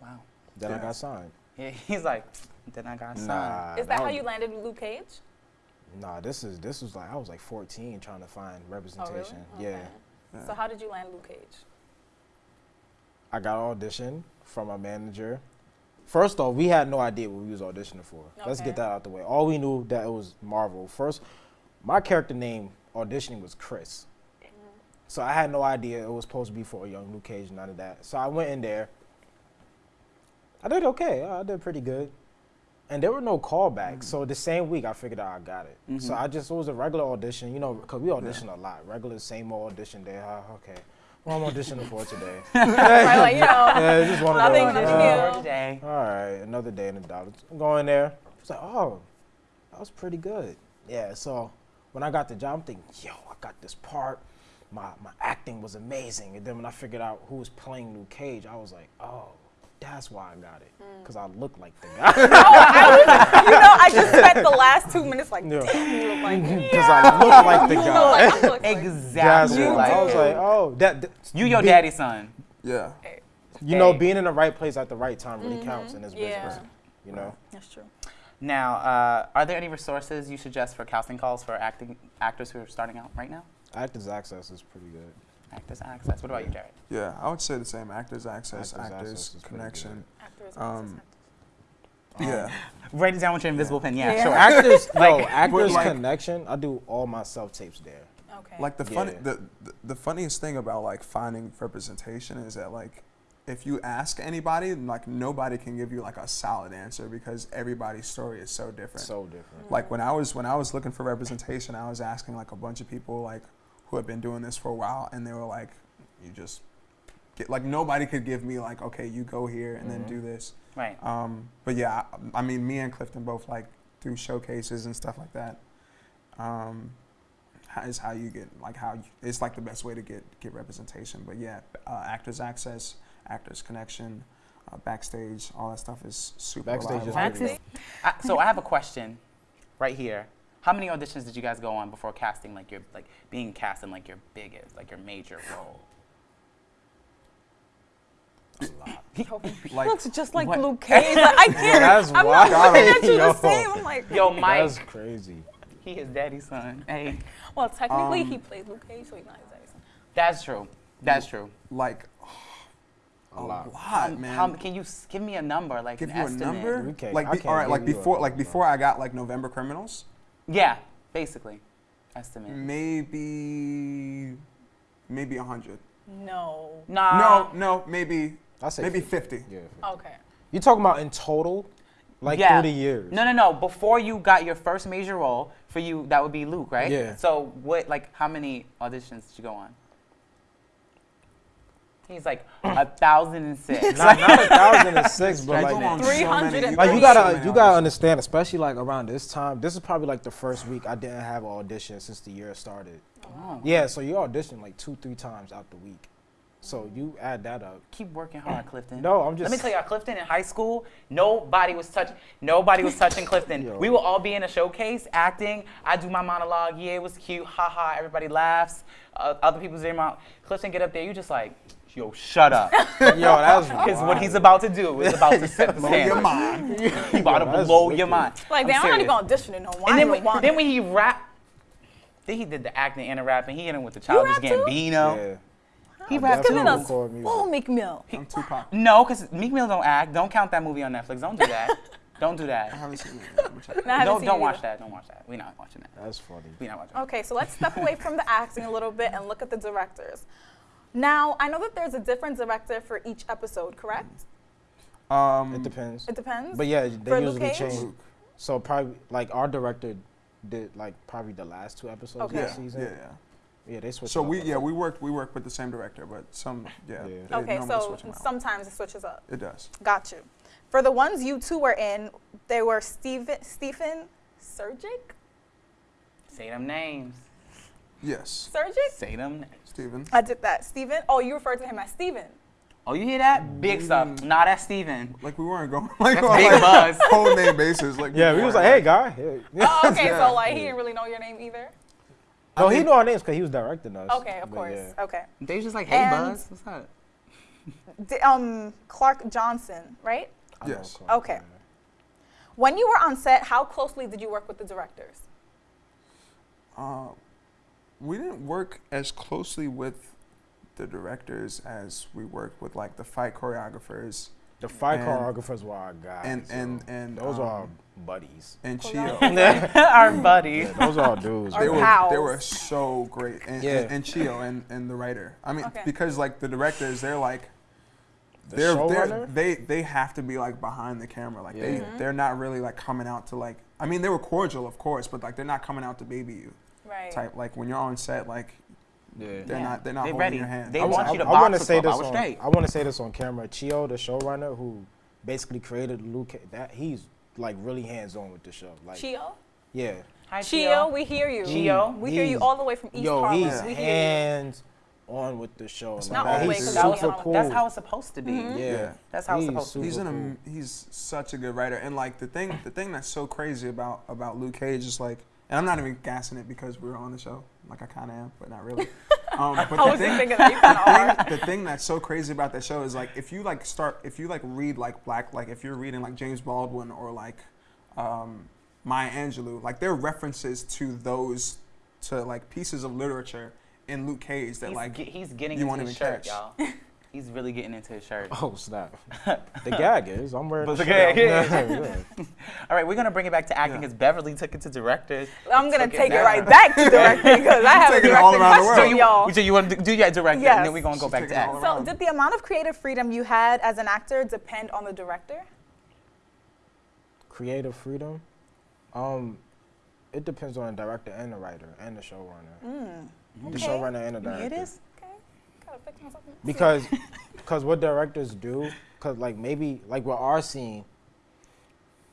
Wow. Then I got signed. Yeah, *laughs* he's like, then I got signed. Nah, Is that how you landed in Luke Cage? Nah, this is this was like I was like 14 trying to find representation. Oh really? representation. Yeah. Okay. So how did you land Luke Cage? I got an audition from my manager. First off, we had no idea what we was auditioning for. Let's get that out the way. All we knew that it was Marvel. First, my character name auditioning was Chris. So I had no idea it was supposed to be for a young Luke Cage, none of that. So I went in there. I did okay. I did pretty good. And there were no callbacks. So the same week, I figured out I got it. So I just, it was a regular audition, you know, because we audition a lot. Regular, same old audition day. Ah, okay. Well, I'm auditioning for today. *laughs* *laughs* right, like you know, Yeah, it's just one of nothing, those. nothing uh, new. Today. all right, another day in the dollar. Go in there. It's like, oh, that was pretty good. Yeah. So when I got the job, I'm thinking, yo, I got this part. My my acting was amazing. And then when I figured out who was playing Luke Cage, I was like, oh, that's why I got it, mm. because I look like the guy. *laughs* No, You know, I just *laughs* spent the last two minutes like, Yeah. damn, you look like me. Because *laughs* I look like the You look guy. like, look like Exactly. why. like I was like, oh, that. that you your be- daddy's son. Yeah. You know, being in the right place at the right time really counts mm-hmm. in this Yeah. business. You know. That's true. Now, uh, are there any resources you suggest for casting calls for acting actors who are starting out right now? Actors Access is pretty good. Actors Access. What about you, Jared? Yeah, I would say the same. Actors Access, Actors Actors, Access Connection. Actors, Um, actors, yeah. *laughs* Write it down with your invisible pen. Yeah, Yeah. sure. *laughs* Actors, *laughs* no, Actors like- Connection. I do all my self tapes there. Okay. Like the funny, Yeah. the, the the funniest thing about like finding representation is that like if you ask anybody, like nobody can give you like a solid answer because everybody's story is so different. So different. like when I was when I was looking for representation, I was asking like a bunch of people like who had been doing this for a while, and they were like, "You just get like nobody could give me like, okay, you go here and then do this." Right. Um, but yeah, I, I mean, me and Clifton both like through showcases and stuff like that. Um, how- is how you get like how you, it's like the best way to get get representation. But yeah, uh, Actors Access, Actors Connection, uh, backstage, all that stuff is super. Backstage is reliable. pretty good. I, so I have a question, right here. How many auditions did you guys go on before casting, like your like being cast in like your biggest, like your major role? A lot. Like, looks just like What? Luke Cage. Like, I *laughs* can't. that's I'm wild. not looking at you Yo. the same. I'm like, Yo, Mike. That's crazy. He is daddy's son. Hey, well, technically Um, he played Luke Cage, so he's not his daddy's son. that's true. That's true. like A lot. lot, Um, man. How, can you give me a number, like give an you a estimate? number? We can't- like, I be, can't all right, like give a before, like before I got like November Criminals, Yeah, basically, estimate. Maybe, maybe a hundred. No. Nah. no, no, maybe, I say maybe fifty. Yeah. Okay. You talking about in total, like yeah. through the years? No, no, no. Before you got your first major role, for you that would be Luke, right? Yeah. So what, like, how many auditions did you go on? He's like a thousand and six. Not, not a thousand and six, *laughs* but I go on like, so like you gotta you gotta understand, especially like around this time. This is probably like the first week I didn't have an audition since the year started. Oh. Yeah, so you audition like two, three times out the week. So you add that up. Keep working hard, *clears throat* Clifton. No, I'm just. Let me tell you, Clifton in high school, nobody was touching. Nobody was touching *laughs* Clifton. Yo. We will all be in a showcase acting. I do my monologue. Yeah, it was cute. Ha ha. Everybody laughs. Uh, other people's in my Clifton get up there. You just like, yo, shut up. *laughs* Yo, that's *laughs* Because what he's about to do is about to set the Blow your standard. mind. He about to that's blow your mind. Like, I'm they aren't serious. even auditioning no one. And then when, then it. when he rap, then he did the acting and the rapping. He hit him with the Childish rap too? Gambino. Yeah. He I rapped Giving too. definitely us record full Meek Mill. I'm Tupac. No, because Meek Mill don't act. Don't count that movie on Netflix. Don't do *laughs* that. don't do I that. haven't seen it. Let me check. And I haven't Don't, seen don't it watch that. Don't watch that. We're not watching that. That's funny. We're not watching Okay, so let's step away from the acting a little bit and look at the directors. Now, I know that there's a different director for each episode, correct? Um, It depends. It depends. But yeah, they For usually Cage? change. Luke. So probably like our director did like probably the last two episodes Okay. of yeah, the season. yeah, yeah. Yeah, they switched. So up we a yeah we worked we worked with the same director, but some yeah. Yeah. they okay, so switch 'em out. sometimes it switches up. it does. Got you. For the ones you two were in, they were Steven, Stephen Surjik? Say them names. Yes, Surjik? Say them. names. Steven. I did that. Stephen? Oh, you referred to him as Stephen. Oh, you hear that? Big mm. stuff. Nah, that's Steven. Like we weren't going *laughs* like That's on big like buzz. whole name basis. Like Yeah, we was like, hey, guy. Yeah. Oh, okay, *laughs* Yeah. so like he didn't really know your name either? No, I he knew our names because he was directing us. Okay, of course. yeah. Okay. They was just like, hey, And- Buzz. What's up? D- um, Clark Johnson, right? I Yes. Clark, Okay. yeah. When you were on set, how closely did you work with the directors? Uh, we didn't work as closely with the directors as we worked with like the fight choreographers The fight And- choreographers were our guys. and so and and those are our um, buddies. and Choreographer. Cheo. *laughs* Our buddy. Yeah, those are our dudes. Our they bro. were they were so great and, Yeah. and, and Cheo and, and the writer. I mean Okay. because like the directors they're like The they're, they're they they have to be like behind the camera like they mm -hmm. they're not really like coming out to like I mean they were cordial of course but like they're not coming out to baby you Right. type like when you're on set like Yeah. they're Yeah. not they're not They holding ready. your hand. They I, want you to I, box wanna say this on. straight. I want to say this on camera. Cheo, the showrunner, who basically created Luke, that he's like really hands on with the show. Like, Cheo? yeah. Hi, Cheo, we hear you. Cheo? We hear you all the way from East Yo, Harlem. he's we hear you. hands on with the show. Like, Not all the he's super that cool. That's how it's supposed to be. Mm-hmm. Yeah, That's how it's He's supposed to be. he's an cool. he's such a good writer and like the thing the thing that's so crazy about about Luke Cage is like and I'm not even gassing it because we're on the show like I kind of am but not really *laughs* um, but the thing, thinking that you kind of are. the thing, the thing that's so crazy about that show is like if you like start if you like read like black like if you're reading like James Baldwin or like um, Maya Angelou like there are references to those to like pieces of literature in Luke Cage that He's, like he's getting you his shirt, catch. y'all. *laughs* He's really getting into his shirt. Oh snap! *laughs* the gag is I'm wearing. But the the gag shirt. is. Yeah. *laughs* All right, we're gonna bring it back to acting Yeah. because Beverly took it to directors. I'm going to take it down. right back to directing *laughs* because I have a all directing around the question, world. So you, y'all. so you want to do your director, Yes. and then we're gonna go She's back to taking it all acting. So, did the amount of creative freedom you had as an actor depend on the director? Creative freedom. Um, it depends on the director and the writer and the showrunner. The Mm, Okay. showrunner and the director. it is. Okay. Gotta fix myself. *laughs* because because what directors do because like maybe like with our scene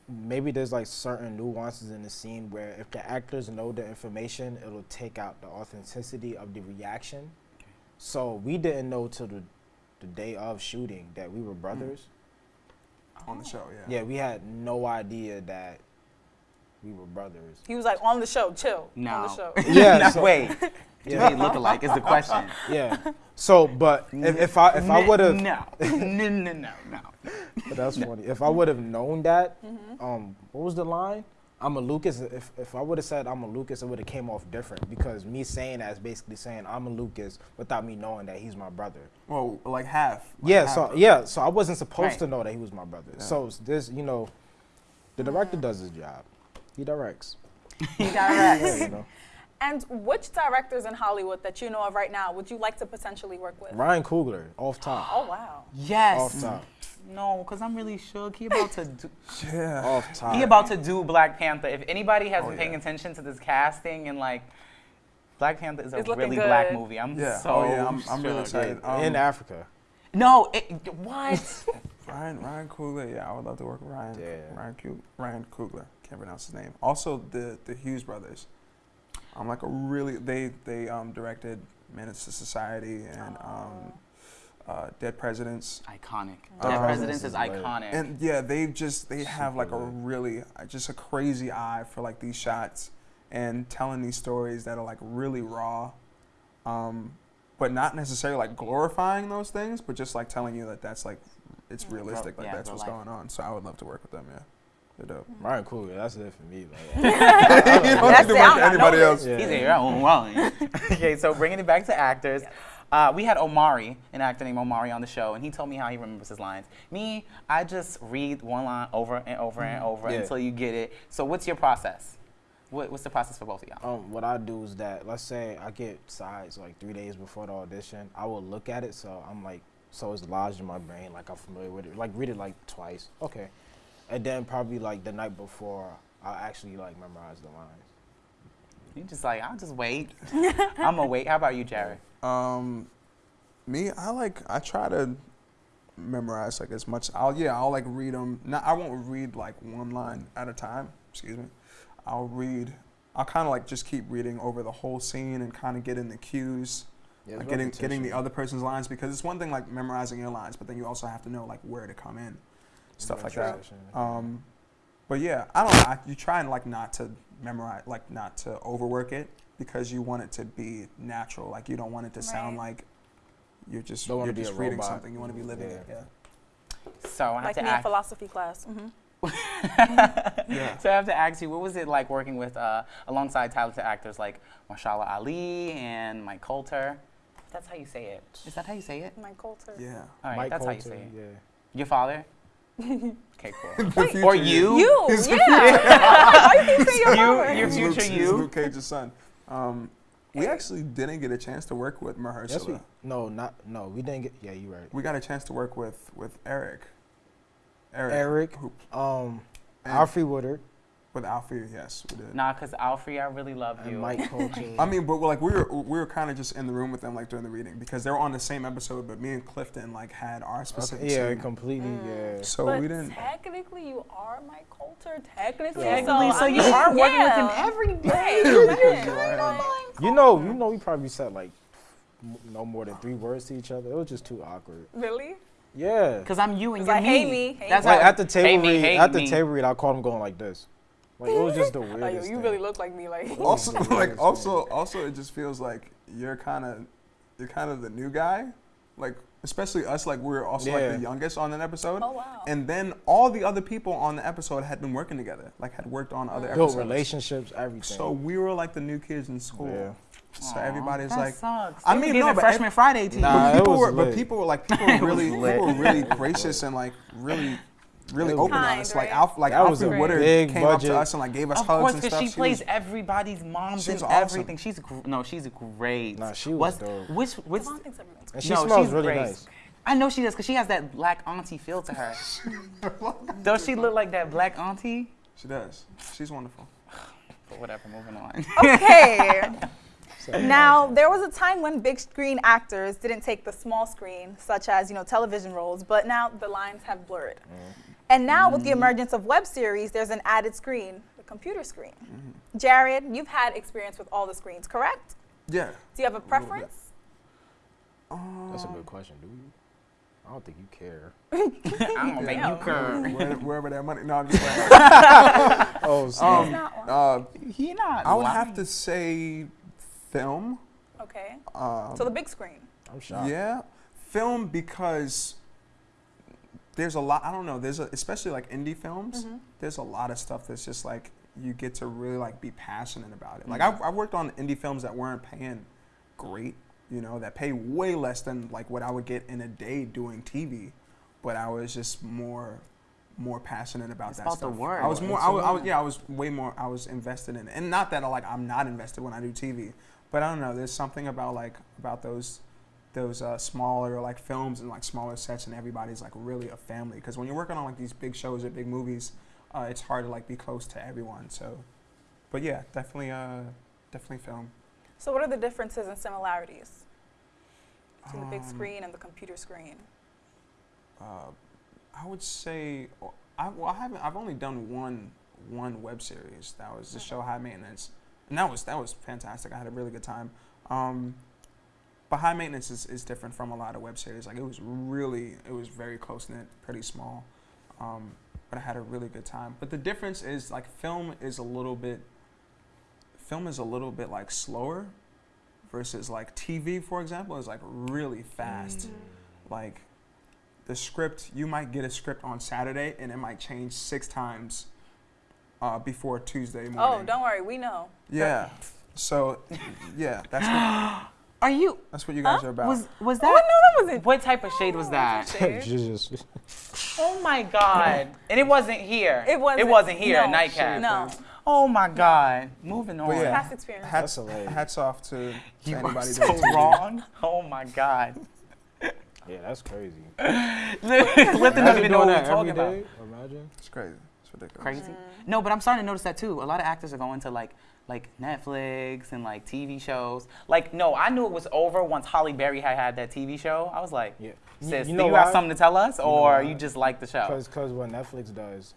maybe there's like certain nuances in the scene where if the actors know the information it'll take out the authenticity of the reaction. So we didn't know till the, the day of shooting that we were mm. brothers. On the show yeah. Yeah we had no idea that we were brothers. He was like on the show, chill. On No. the show. *laughs* Yeah, no, so- wait. *laughs* Do Yeah. they look alike? Is the question. *laughs* Yeah. So, but if, if I if I N- would have no, no, no, no, no. But that's funny. If I would have known that, Mm-hmm. um, what was the line? I'm a Lucas. If, if I would have said I'm a Lucas, it would have came off different because me saying that is basically saying I'm a Lucas without me knowing that he's my brother. Well, like half. like yeah. half So yeah. So I wasn't supposed Right. to know that he was my brother. Yeah. So this, you know, the director does his job. He directs. *laughs* He directs. Yeah, you know. And which directors in Hollywood that you know of right now would you like to potentially work with? Ryan Coogler, off top. Oh wow. Yes. Off top. No, because I'm really shook. He about to do. *laughs* Yeah. Off top. He about to do Black Panther. If anybody has Oh, been paying yeah. attention to this casting and like, Black Panther is a It's looking really black movie. I'm Yeah. so oh yeah. I'm, I'm really excited. Um, in Africa. No, it, what? *laughs* Ryan Ryan Coogler. Yeah, I would love to work with Ryan. Yeah. Ryan Coog, Ryan Coogler. Can't pronounce his name. Also, the the Hughes brothers. I'm like a really they they um, directed Menace to Society and um, uh, Dead Presidents. iconic. Um, Dead Presidents is Presidents is iconic. And yeah, they just they have like a really uh, just a crazy eye for like these shots and telling these stories that are like really raw, um, but not necessarily like glorifying those things, but just like telling you that that's like it's realistic, like yeah, that's what's life. going on. So I would love to work with them. Yeah, they're dope. Ryan Coogler, that's it for me. Like, *laughs* *laughs* you don't That's need to it, work I'm with not anybody else. Yeah. He's here. Oh, wow. *laughs* okay, so bringing it back to actors. Uh, we had Omari, an actor named Omari, on the show, and he told me how he remembers his lines. Me, I just read one line over and over and over Yeah. until you get it. So, what's your process? What, what's the process for both of y'all? Um, what I do is that let's say I get sides like three days before the audition, I will look at it so I'm like so it's lodged in my brain, like I'm familiar with it. Like read it like twice. Okay. And then probably like the night before I'll actually like memorize the lines. You just like, I'll just wait. *laughs* I'm gonna wait. How about you, Jared? Um, me, I like I try to memorize like as much. I'll yeah, I'll like read them. Not I won't read like one line at a time. Excuse me. I'll read. I'll kind of like just keep reading over the whole scene and kind of get in the cues. Yeah, like it's getting getting the other person's lines because it's one thing like memorizing your lines, but then you also have to know like where to come in, stuff like that. Um, but yeah, I don't know. I, you try and like not to memorize, like not to overwork it because you want it to be natural. Like you don't want it to sound like you're just Don't you're just a reading robot. something. You want to be living it. Yeah. Yeah. So, I have Like to me in ask. philosophy class. hmm *laughs* *laughs* Yeah. So I have to ask you, what was it like working with uh, alongside talented actors like Mahershala Ali and Mike Colter? That's how you say it. Is that how you say it? Mike Colter. Yeah. All right, Mike that's Colter, how you say it. Yeah. Your father? *laughs* okay, cool. The or you? You, His yeah. Why *laughs* you keep saying *laughs* your You- your future Luke, you? Luke Cage's son. Um, we actually didn't get a chance to work with Mahershala. Yes, we. No, not no. We didn't get. Yeah, you're right. we got a chance to work with with Eric. Eric. Eric, Who, um, And- Alfre Woodard, with Alfie, yes, we did. Nah, cause Alfie, I really love you. and Mike *laughs* Colter. I mean, but like we were we were kind of just in the room with them like during the reading because they were on the same episode, but me and Clifton like had our specific. okay, yeah, scene. completely. Mm. Yeah. So but we didn't. technically, you are Mike Colter. Technically, Technically, so I you are working with him yeah. every Right, *laughs* day. right. You know, you know, we probably said like no more than three words to each other. It was just too awkward. Really? Yeah. Cause I'm you and you're like, me. hey, me, That's me. Like how, at the table hey, me, read, hey, at the table read, I caught him going like this. Like it was just the *laughs* Like, weirdest. you thing. really look like me. Like, *laughs* Also, like also also it just feels like you're kind of you're kind of the new guy, like especially us. Like we're also like the youngest on an episode. Oh, wow. And then all the other people on the episode had been working together, like had worked on other built episodes. relationships, everything. So we were like the new kids in school. Yeah. So everybody's that like, sucks. I mean, no, but freshman ev- Friday to you. Nah, but it people was were, but people were like, people were *laughs* really, lit. people were really gracious and like really, really It was open on Kind, us. Like right? Alf, like That was Alfre a Woodard big came up to us and like gave us Of hugs course, and because stuff. she plays was- everybody's mom and awesome. everything. She's gr- no, she's a great. Nah, she was What's, dope. Which which? Devon thinks everyone's and she no, smells she's really great. nice. I know she does because she has that black auntie feel to her. *laughs* Does she look like that black auntie? She does. She's wonderful. *sighs* But whatever, moving on. Okay. *laughs* now, there was a time when big screen actors didn't take the small screen, such as you know television roles, but now the lines have blurred. Mm. And now, with the emergence of web series, there's an added screen, the computer screen. Jared, you've had experience with all the screens, correct? Yeah. Do you have a little bit. preference? That's a good question, do you? I don't think you care. *laughs* I don't *laughs* think you care. Where, *laughs* wherever that money. No, I'm just playing. Oh, so um, uh, He not. I would lying. have to say film. Okay. Um, So the big screen. I'm shocked. Yeah, film because there's a lot. I don't know. There's a, especially like indie films. Mm-hmm. There's a lot of stuff that's just like you get to really like be passionate about it. Like Mm-hmm. I've, I've worked on indie films that weren't paying great. You know, that pay way less than like what I would get in a day doing TV, but I was just more more passionate about It's that about the stuff. work. I was more. I was, I was. Yeah, I was way more. I was invested in it, and not that like I'm not invested when I do TV, but I don't know. There's something about like about those those uh, smaller like films and like smaller sets, and everybody's like really a family. Because when you're working on like these big shows or big movies, uh, it's hard to like be close to everyone. So, but yeah, definitely, uh, definitely film. So what are the differences and similarities between the big Um, screen and the computer screen? Uh, I would say I, well, I haven't. I've only done one one web series. That was the show High Maintenance, and that was that was fantastic. I had a really good time. Um, but High Maintenance is, is different from a lot of web series. Like it was really, it was very close knit, pretty small. Um, but I had a really good time. But the difference is like film is a little bit. Film is a little bit like slower, versus like TV, for example, is like really fast. Like the script, you might get a script on Saturday and it might change six times uh, before Tuesday morning. Oh, don't worry, we know. Yeah. So, yeah, that's what, *gasps* *laughs* Are you? that's what you guys are about. Was was Oh, that? no, that wasn't. What type of shade was that? Shade. *laughs* just, Oh my god! And it wasn't here. It wasn't- It wasn't here. no. at Nightcap. No. Oh my god! Moving on. Yeah, Past experience. hats, hats off to, to You anybody so doing TV. wrong. Oh my god. yeah, that's crazy. *laughs* Clifton doesn't Imagine even know what we're that talking every about. Imagine. It's crazy. It's ridiculous. Crazy. No, but I'm starting to notice that too. A lot of actors are going to like like Netflix and like TV shows. Like, no, I knew it was over once Halle Berry had had that TV show. I was like, Yeah. You- sis, you do know you have something to tell us, know or why? you just like the show? Because because what Netflix does,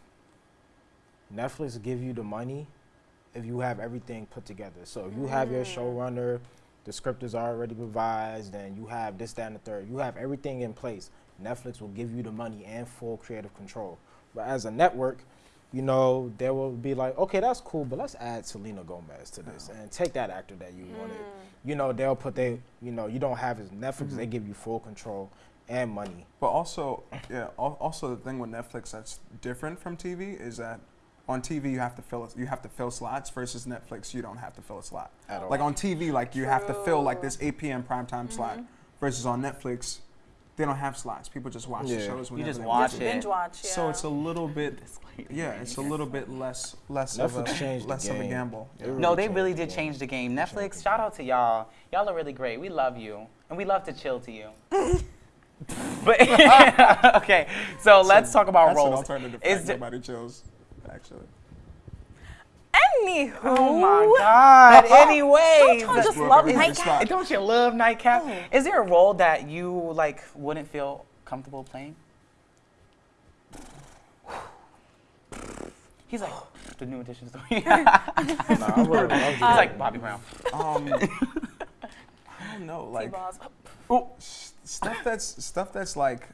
Netflix give you the money if you have everything put together. So if you have your mm. showrunner, the script is already revised, and you have this, that, and the third. You have everything in place. Netflix will give you the money and full creative control. But as a network, you know, they will be like, okay, that's cool, but let's add Selena Gomez to this and take that actor that you wanted. Mm. You know, they'll put they, you know, you don't have as Netflix, mm-hmm. they give you full control and money. But also, yeah. al- Also, the thing with Netflix that's different from TV is that on TV you have to fill you have to fill slots versus Netflix you don't have to fill a slot. At all. Like on TV, like you have to fill like this 8 p.m. primetime slot mm-hmm. versus on Netflix, they don't have slots. People just watch the Yeah. shows You whenever just they watch want Just to. it. binge watch. Yeah. So it's a little bit, *laughs* yeah, it's a little bit less less of a less of a gamble. They Yeah. No, they really did game. change the game. Netflix, the shout out to y'all. Y'all are really great. We love you. And we love to chill to you. *laughs* but *laughs* okay, so let's talk about That's an roles. alternative. Is fact. Nobody chills, actually. Anywho. oh my God. Anyways, Don't you just love nightcap? don't you love Nightcap? Is there a role that you like wouldn't feel comfortable playing? *sighs* He's like the new addition story. He's *laughs* Nah, I would've *laughs* loved it. like Bobby Brown. *laughs* Um, I don't know, like T-balls. stuff that's stuff that's like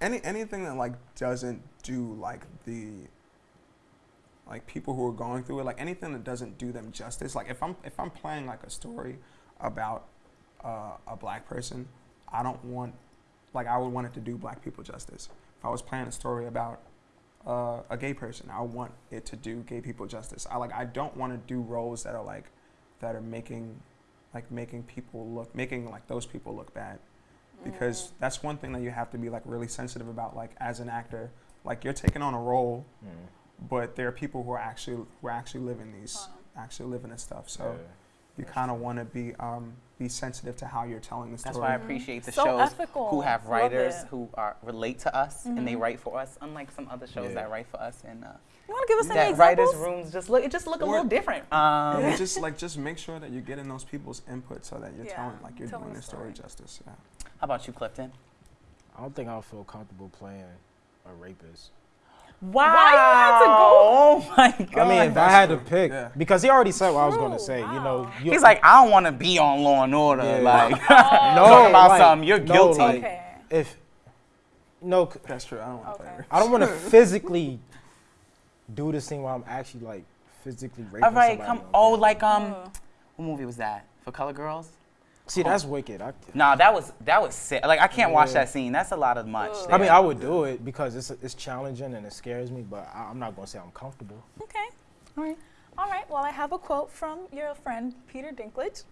any anything that like doesn't do like the like people who are going through it like anything that doesn't do them justice like if i'm if i'm playing like a story about uh, a black person i don't want like i would want it to do black people justice. If i was playing a story about uh, a gay person i want it to do gay people justice. I like i don't want to do roles that are like that are making like making people look making like those people look bad. Because that's one thing that you have to be like really sensitive about like as an actor. Like you're taking on a role but there are people who are actually who are actually living these actually living this stuff so you kind of want to be um, be sensitive to how you're telling the story That's why I appreciate the So shows ethical. who have writers who are relate to us and they write for us, unlike some other shows Yeah. that write for us and uh, You want to give us any that examples? writers' rooms just look it just look a little different. *laughs* Um, Yeah, just *laughs* like just make sure that you're getting those people's input so that you're Yeah, telling like you're telling doing the the story story. justice yeah How about you, Clifton? I don't think I'll feel comfortable playing a rapist. Wow! you had to go- *laughs* Oh my god! I mean, if I had to pick, Yeah. because he already said what I was going to True, say. You know, you, He's like, I don't want to be on Law and Order. Yeah. Like, *laughs* *laughs* no, talk about like, something. You're no, guilty. like, Okay. if no, That's true. I don't want to play. I don't want to physically do this thing while I'm actually like physically raping All right, somebody. come. Oh, like um, what movie was that? For Color Girls? See, that's wicked. I, Nah, that was that was sick. Like I can't watch that scene. That's a lot of much. Oh. I mean. I would do it because it's it's challenging and it scares me, but I, I'm not gonna say I'm comfortable. Okay. All right. All right. Well, I have a quote from your friend Peter Dinklage.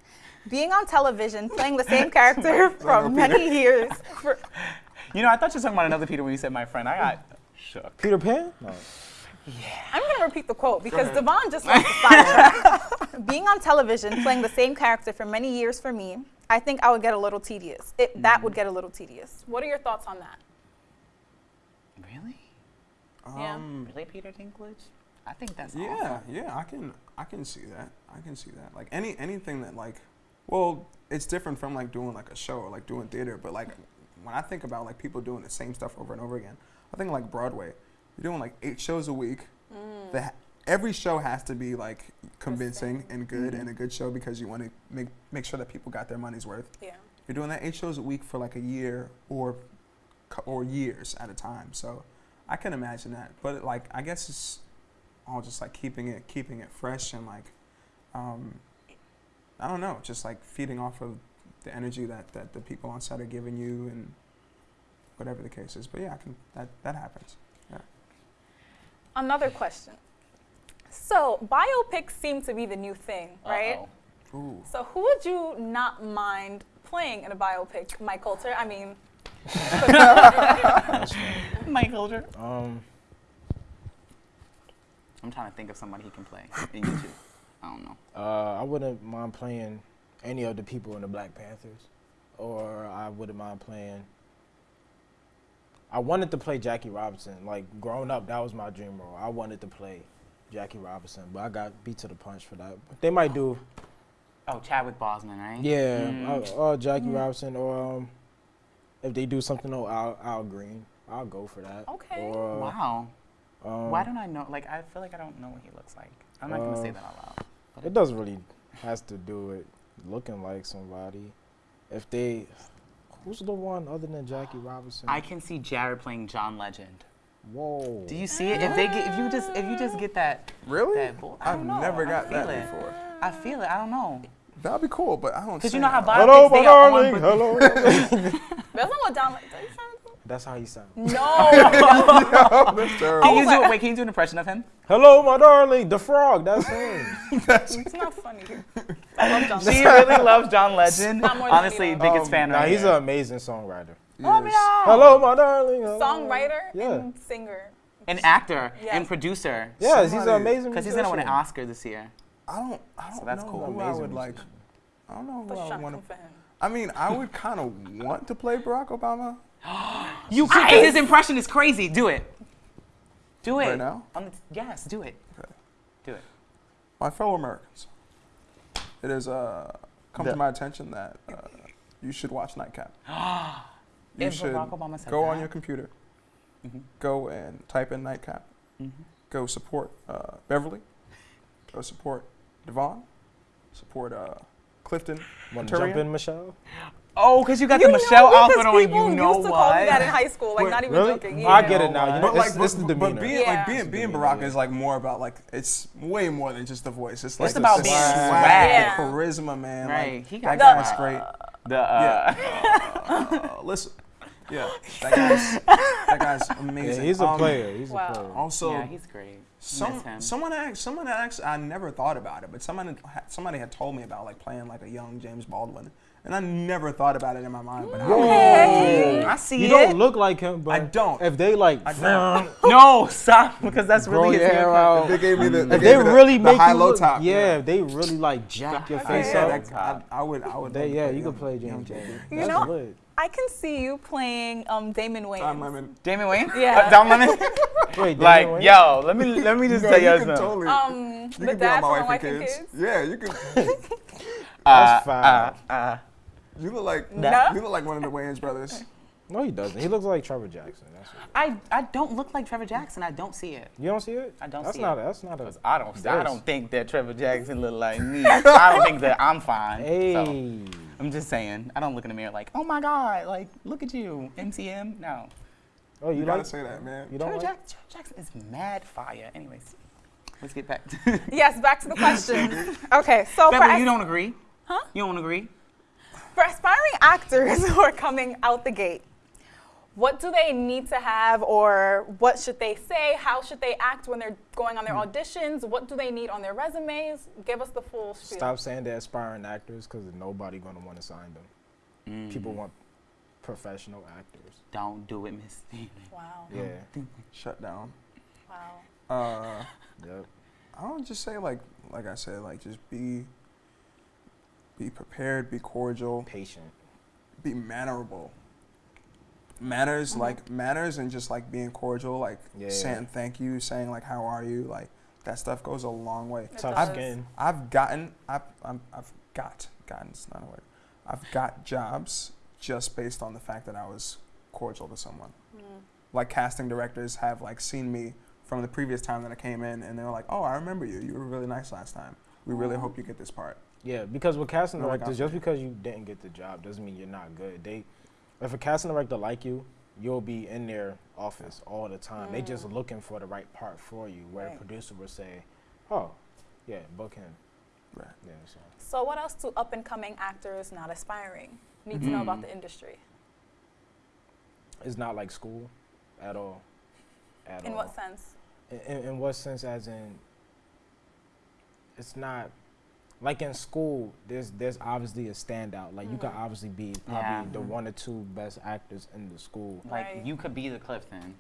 Being on television, playing the same character *laughs* *laughs* for many years. *laughs* For, You know, I thought you were talking about another Peter when you said my friend. I got shook. Peter Pan? No. I'm going to repeat the quote because Devon just wants *laughs* to fire. Being on television, playing the same character for many years for me, I think I would get a little tedious. It, that would get a little tedious. What are your thoughts on that? Really? Yeah. Um, Really, Peter Dinklage? I think that's yeah, awesome. yeah, I can, I can see that. I can see that. Like any anything that like, well, it's different from like doing like a show or like doing theater. But like when I think about like people doing the same stuff over and over again, I think like Broadway. You're doing like eight shows a week. The ha- every show has to be like convincing and good and a good show because you want to make make sure that people got their money's worth. Yeah. You're doing that eight shows a week for like a year or or years at a time. So I can imagine that. But like I guess it's all just like keeping it keeping it fresh and like um, I don't know, just like feeding off of the energy that, that the people on set are giving you and whatever the case is. But yeah, I can that that happens. Yeah. Another question. So, biopics seem to be the new thing, right? Uh-oh. Ooh. So, who would you not mind playing in a biopic? Mike Colter? I mean, *laughs* *laughs* Mike Holder. Um, I'm trying to think of somebody he can play in YouTube. I don't know. uh, I wouldn't mind playing any of the people in the Black Panthers, or I wouldn't mind playing. I wanted to play Jackie Robinson. Like growing up, that was my dream role. I wanted to play Jackie Robinson, but I got beat to the punch for that. They might do, Oh, Chadwick Boseman, right? yeah, Mm. or Jackie Robinson, or um, if they do something on Al, Al Green, I'll go for that. Okay. Or, Wow. um, Why don't I know? Like, I feel like I don't know what he looks like. I'm not gonna say Uh, that out loud. It doesn't really has to do with looking like somebody. If they, who's the one other than Jackie Robinson? I can see Jared playing John Legend. Whoa. Do you see it? If they get, if you just, if you just get that, Really? that bull, I I've know. never got feel that it. before. I feel it. I don't know. That'd be cool, but I don't. Because you know how that. biopics Hello, my they are on, darling. Hello. *laughs* *laughs* that's not what John like. That's how he sounds. No. *laughs* That's terrible. Can you do? Wait, can you do an impression of him? Hello, my darling. The frog. That's him. *laughs* it's not funny. *laughs* I love John. She really loves John Legend. Not more Honestly, me, though. biggest Um, fan Nah, right he's here. an amazing songwriter. Oh, Yes. yeah. Hello, my darling. Hello. Songwriter Yeah. and singer. An actor Yes. and producer. Yes, he's an Somebody- amazing. Because he's gonna win an. Oscar this year. I don't. I don't that's know cool. who I Amazing would like. I don't know who But I would want to. I mean, I would kind of want to play Barack Obama. You could. 'cause His impression is crazy. Do it. Do it. Right now? On the, yes, do it. Okay. Do it. My fellow Americans, it has uh, come The- to my attention that uh, you should watch Nightcap. *gasps* you If should Barack Obama said go on that. your computer, Mhm. go and type in Nightcap. Mhm. Go support uh, Beverly. Go support Devon. Support uh, Clifton. Want to jump in, Michelle? Oh, because you got You the Michelle because outfit on. people You know used to call me that in high school, like Wait, not even really? joking. I get it now. You know, But like, it's, it's the but, demeanor. but being Yeah. like being It's being demeanor, Barack yeah. is like more about like it's way more than just the voice. It's like It's about being swag, swag. the Yeah. charisma, man. Right, Like, he got that guy's swag. great. The uh, *laughs* Uh, listen, yeah, *gasps* that guy's that guy's Yeah, amazing. he's a Um, player. He's wow. a player. Also, yeah, he's great. some, someone asked, someone asked, I never thought about it, but someone somebody had told me about like playing like a young James Baldwin, and I never thought about it in my mind. But Okay. I see You it. don't look like him, but I don't. If they like, I don't. *laughs* *laughs* no, stop, because that's grow really your his hair haircut. out. They gave me the. If They, they gave me the, really the make high you low look, top. yeah, they really like jack your face yeah, up. I, I would, I would. They, yeah, you young- could play young James. JB. You That's know, lit. I can see you playing um, Damon Wayans. Don Lemon. Damon Wayne? Yeah. Uh, Don Lemon? *laughs* Wait, *laughs* like, Wayans? yo, let me let me just No, tell you you can something. totally. Um, you the can be on dad my from wife and kids. Kids. Yeah, you can. *laughs* Uh, fine. Uh, uh, You look like No. you look like one of the Wayans brothers. No, he doesn't. He looks like Trevor Jackson. That's what. I I don't look like Trevor Jackson. I don't see it. You don't see it? I don't that's see not it. A, that's not a. 'Cause I don't I don't think that Trevor Jackson look like me. *laughs* I don't think that I'm fine. Hey. So. I'm just saying. I don't look in the mirror like, oh my god, like look at you, MCM. No. Oh, you, You like gotta say that, man. You don't Jared, like? Jack- Jared Jackson is mad fire. Anyways, let's get back to. *laughs* Yes, back to the question. Okay, so Beverly, as- you don't agree? Huh? You don't agree? for aspiring actors *laughs* who are coming out the gate, what do they need to have or what should they say? How should they act when they're going on their auditions? What do they need on their resumes? Give us the full spiel. Stop saying they're aspiring actors because nobody gonna want to sign them. People Mm. want professional actors. Don't do it, Miss. Wow. Yeah. Shut down. Wow. Uh, Yep. I would just say like like I said, like just be be prepared, be cordial, Patient. be mannerable. Manners mm-hmm. like manners and just like being cordial, like Yeah. saying thank you, saying like how are you, like that stuff goes a long way. It Tough does. skin. I've gotten I've I'm, I've got gotten it's not a word. I've got jobs just based on the fact that I was cordial to someone. Mm. Like casting directors have like seen me from the previous time that I came in, and they were like, "Oh, I remember you. You were really nice last time. We really hope you get this part." Yeah, because with casting No, directors, you. just because you didn't get the job doesn't mean you're not good. They, if a casting director like you, you'll be in their office all the time. They just mm. looking for the right part for you. Where Right. a producer will say, "Oh, yeah, book him." Right. Yeah, so. So, what else do up and coming actors not aspiring need to know about the mm. industry? It's not like school, at all. At In all. what sense? In, in, in what sense? As in, it's not like in school. There's there's obviously a standout. Like you can obviously be probably Yeah. the one or two best actors in the school. Like Right. you could be the Clifton.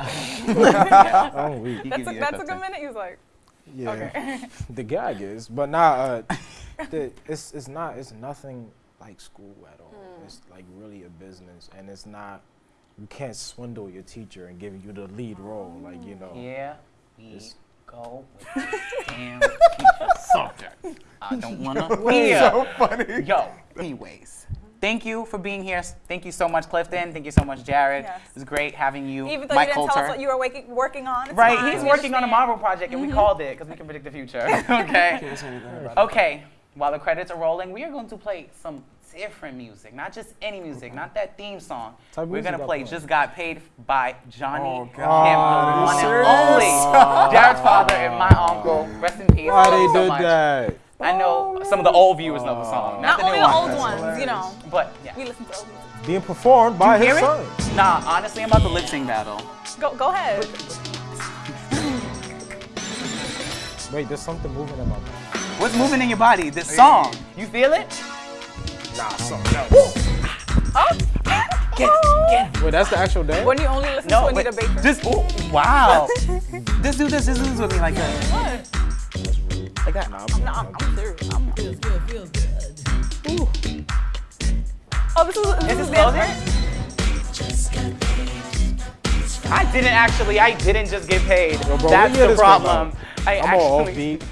*laughs* Oh, we. That's a, that's a good Clifton. minute. He was like, Yeah, okay. *laughs* the gag is, but nah, uh, *laughs* the, it's it's not it's nothing like school at all. Hmm. It's like really a business, and it's not. You can't swindle your teacher and give you the lead role, like you know. yeah, It's- go with *laughs* damn subject. I don't *laughs* wanna hear. So funny. Yo, anyways. Thank you for being here. Thank you so much, Clifton. Thank you so much, Jared. Yes. It was great having you. Even though Mike you didn't Colter. tell us what you were waking, working on. It's Right, fine. he's We working on a. Marvel project, and we mm-hmm. called it because we can predict the future. *laughs* okay. Can't say anything about it. Okay. While the credits are rolling, we are going to play some different music, not just any music, not that theme song. Type We're gonna play "Just Got Paid" by Johnny Oh, Kemp, God. the one and only. Jared's father and my uncle. Rest in peace. Why Thank they you so did much. that? I know some of the old viewers know the song, not, Not the only new the ones. old ones, you know. But yeah. We listen to old music. Being performed by Hear his it? son. Nah, honestly, I'm about the lip sync battle. Go, go ahead. Wait, there's something moving in my mouth. What's moving in your body? This song. You feel it? Nah, something else. Oh, Get, get. Wait, that's the actual dance. when you only listen No, to Anita but Baker. just ooh, wow. just *laughs* do this. Just do this with me like that. what? Like that. Nah, I'm, No, I'm, I'm serious. I'm feels good, feels good. Ooh. Oh, this is, this Is is this dance? I didn't actually. I didn't just get paid. Yo, bro, That's the problem. Um, I I'm all actually. offbeat.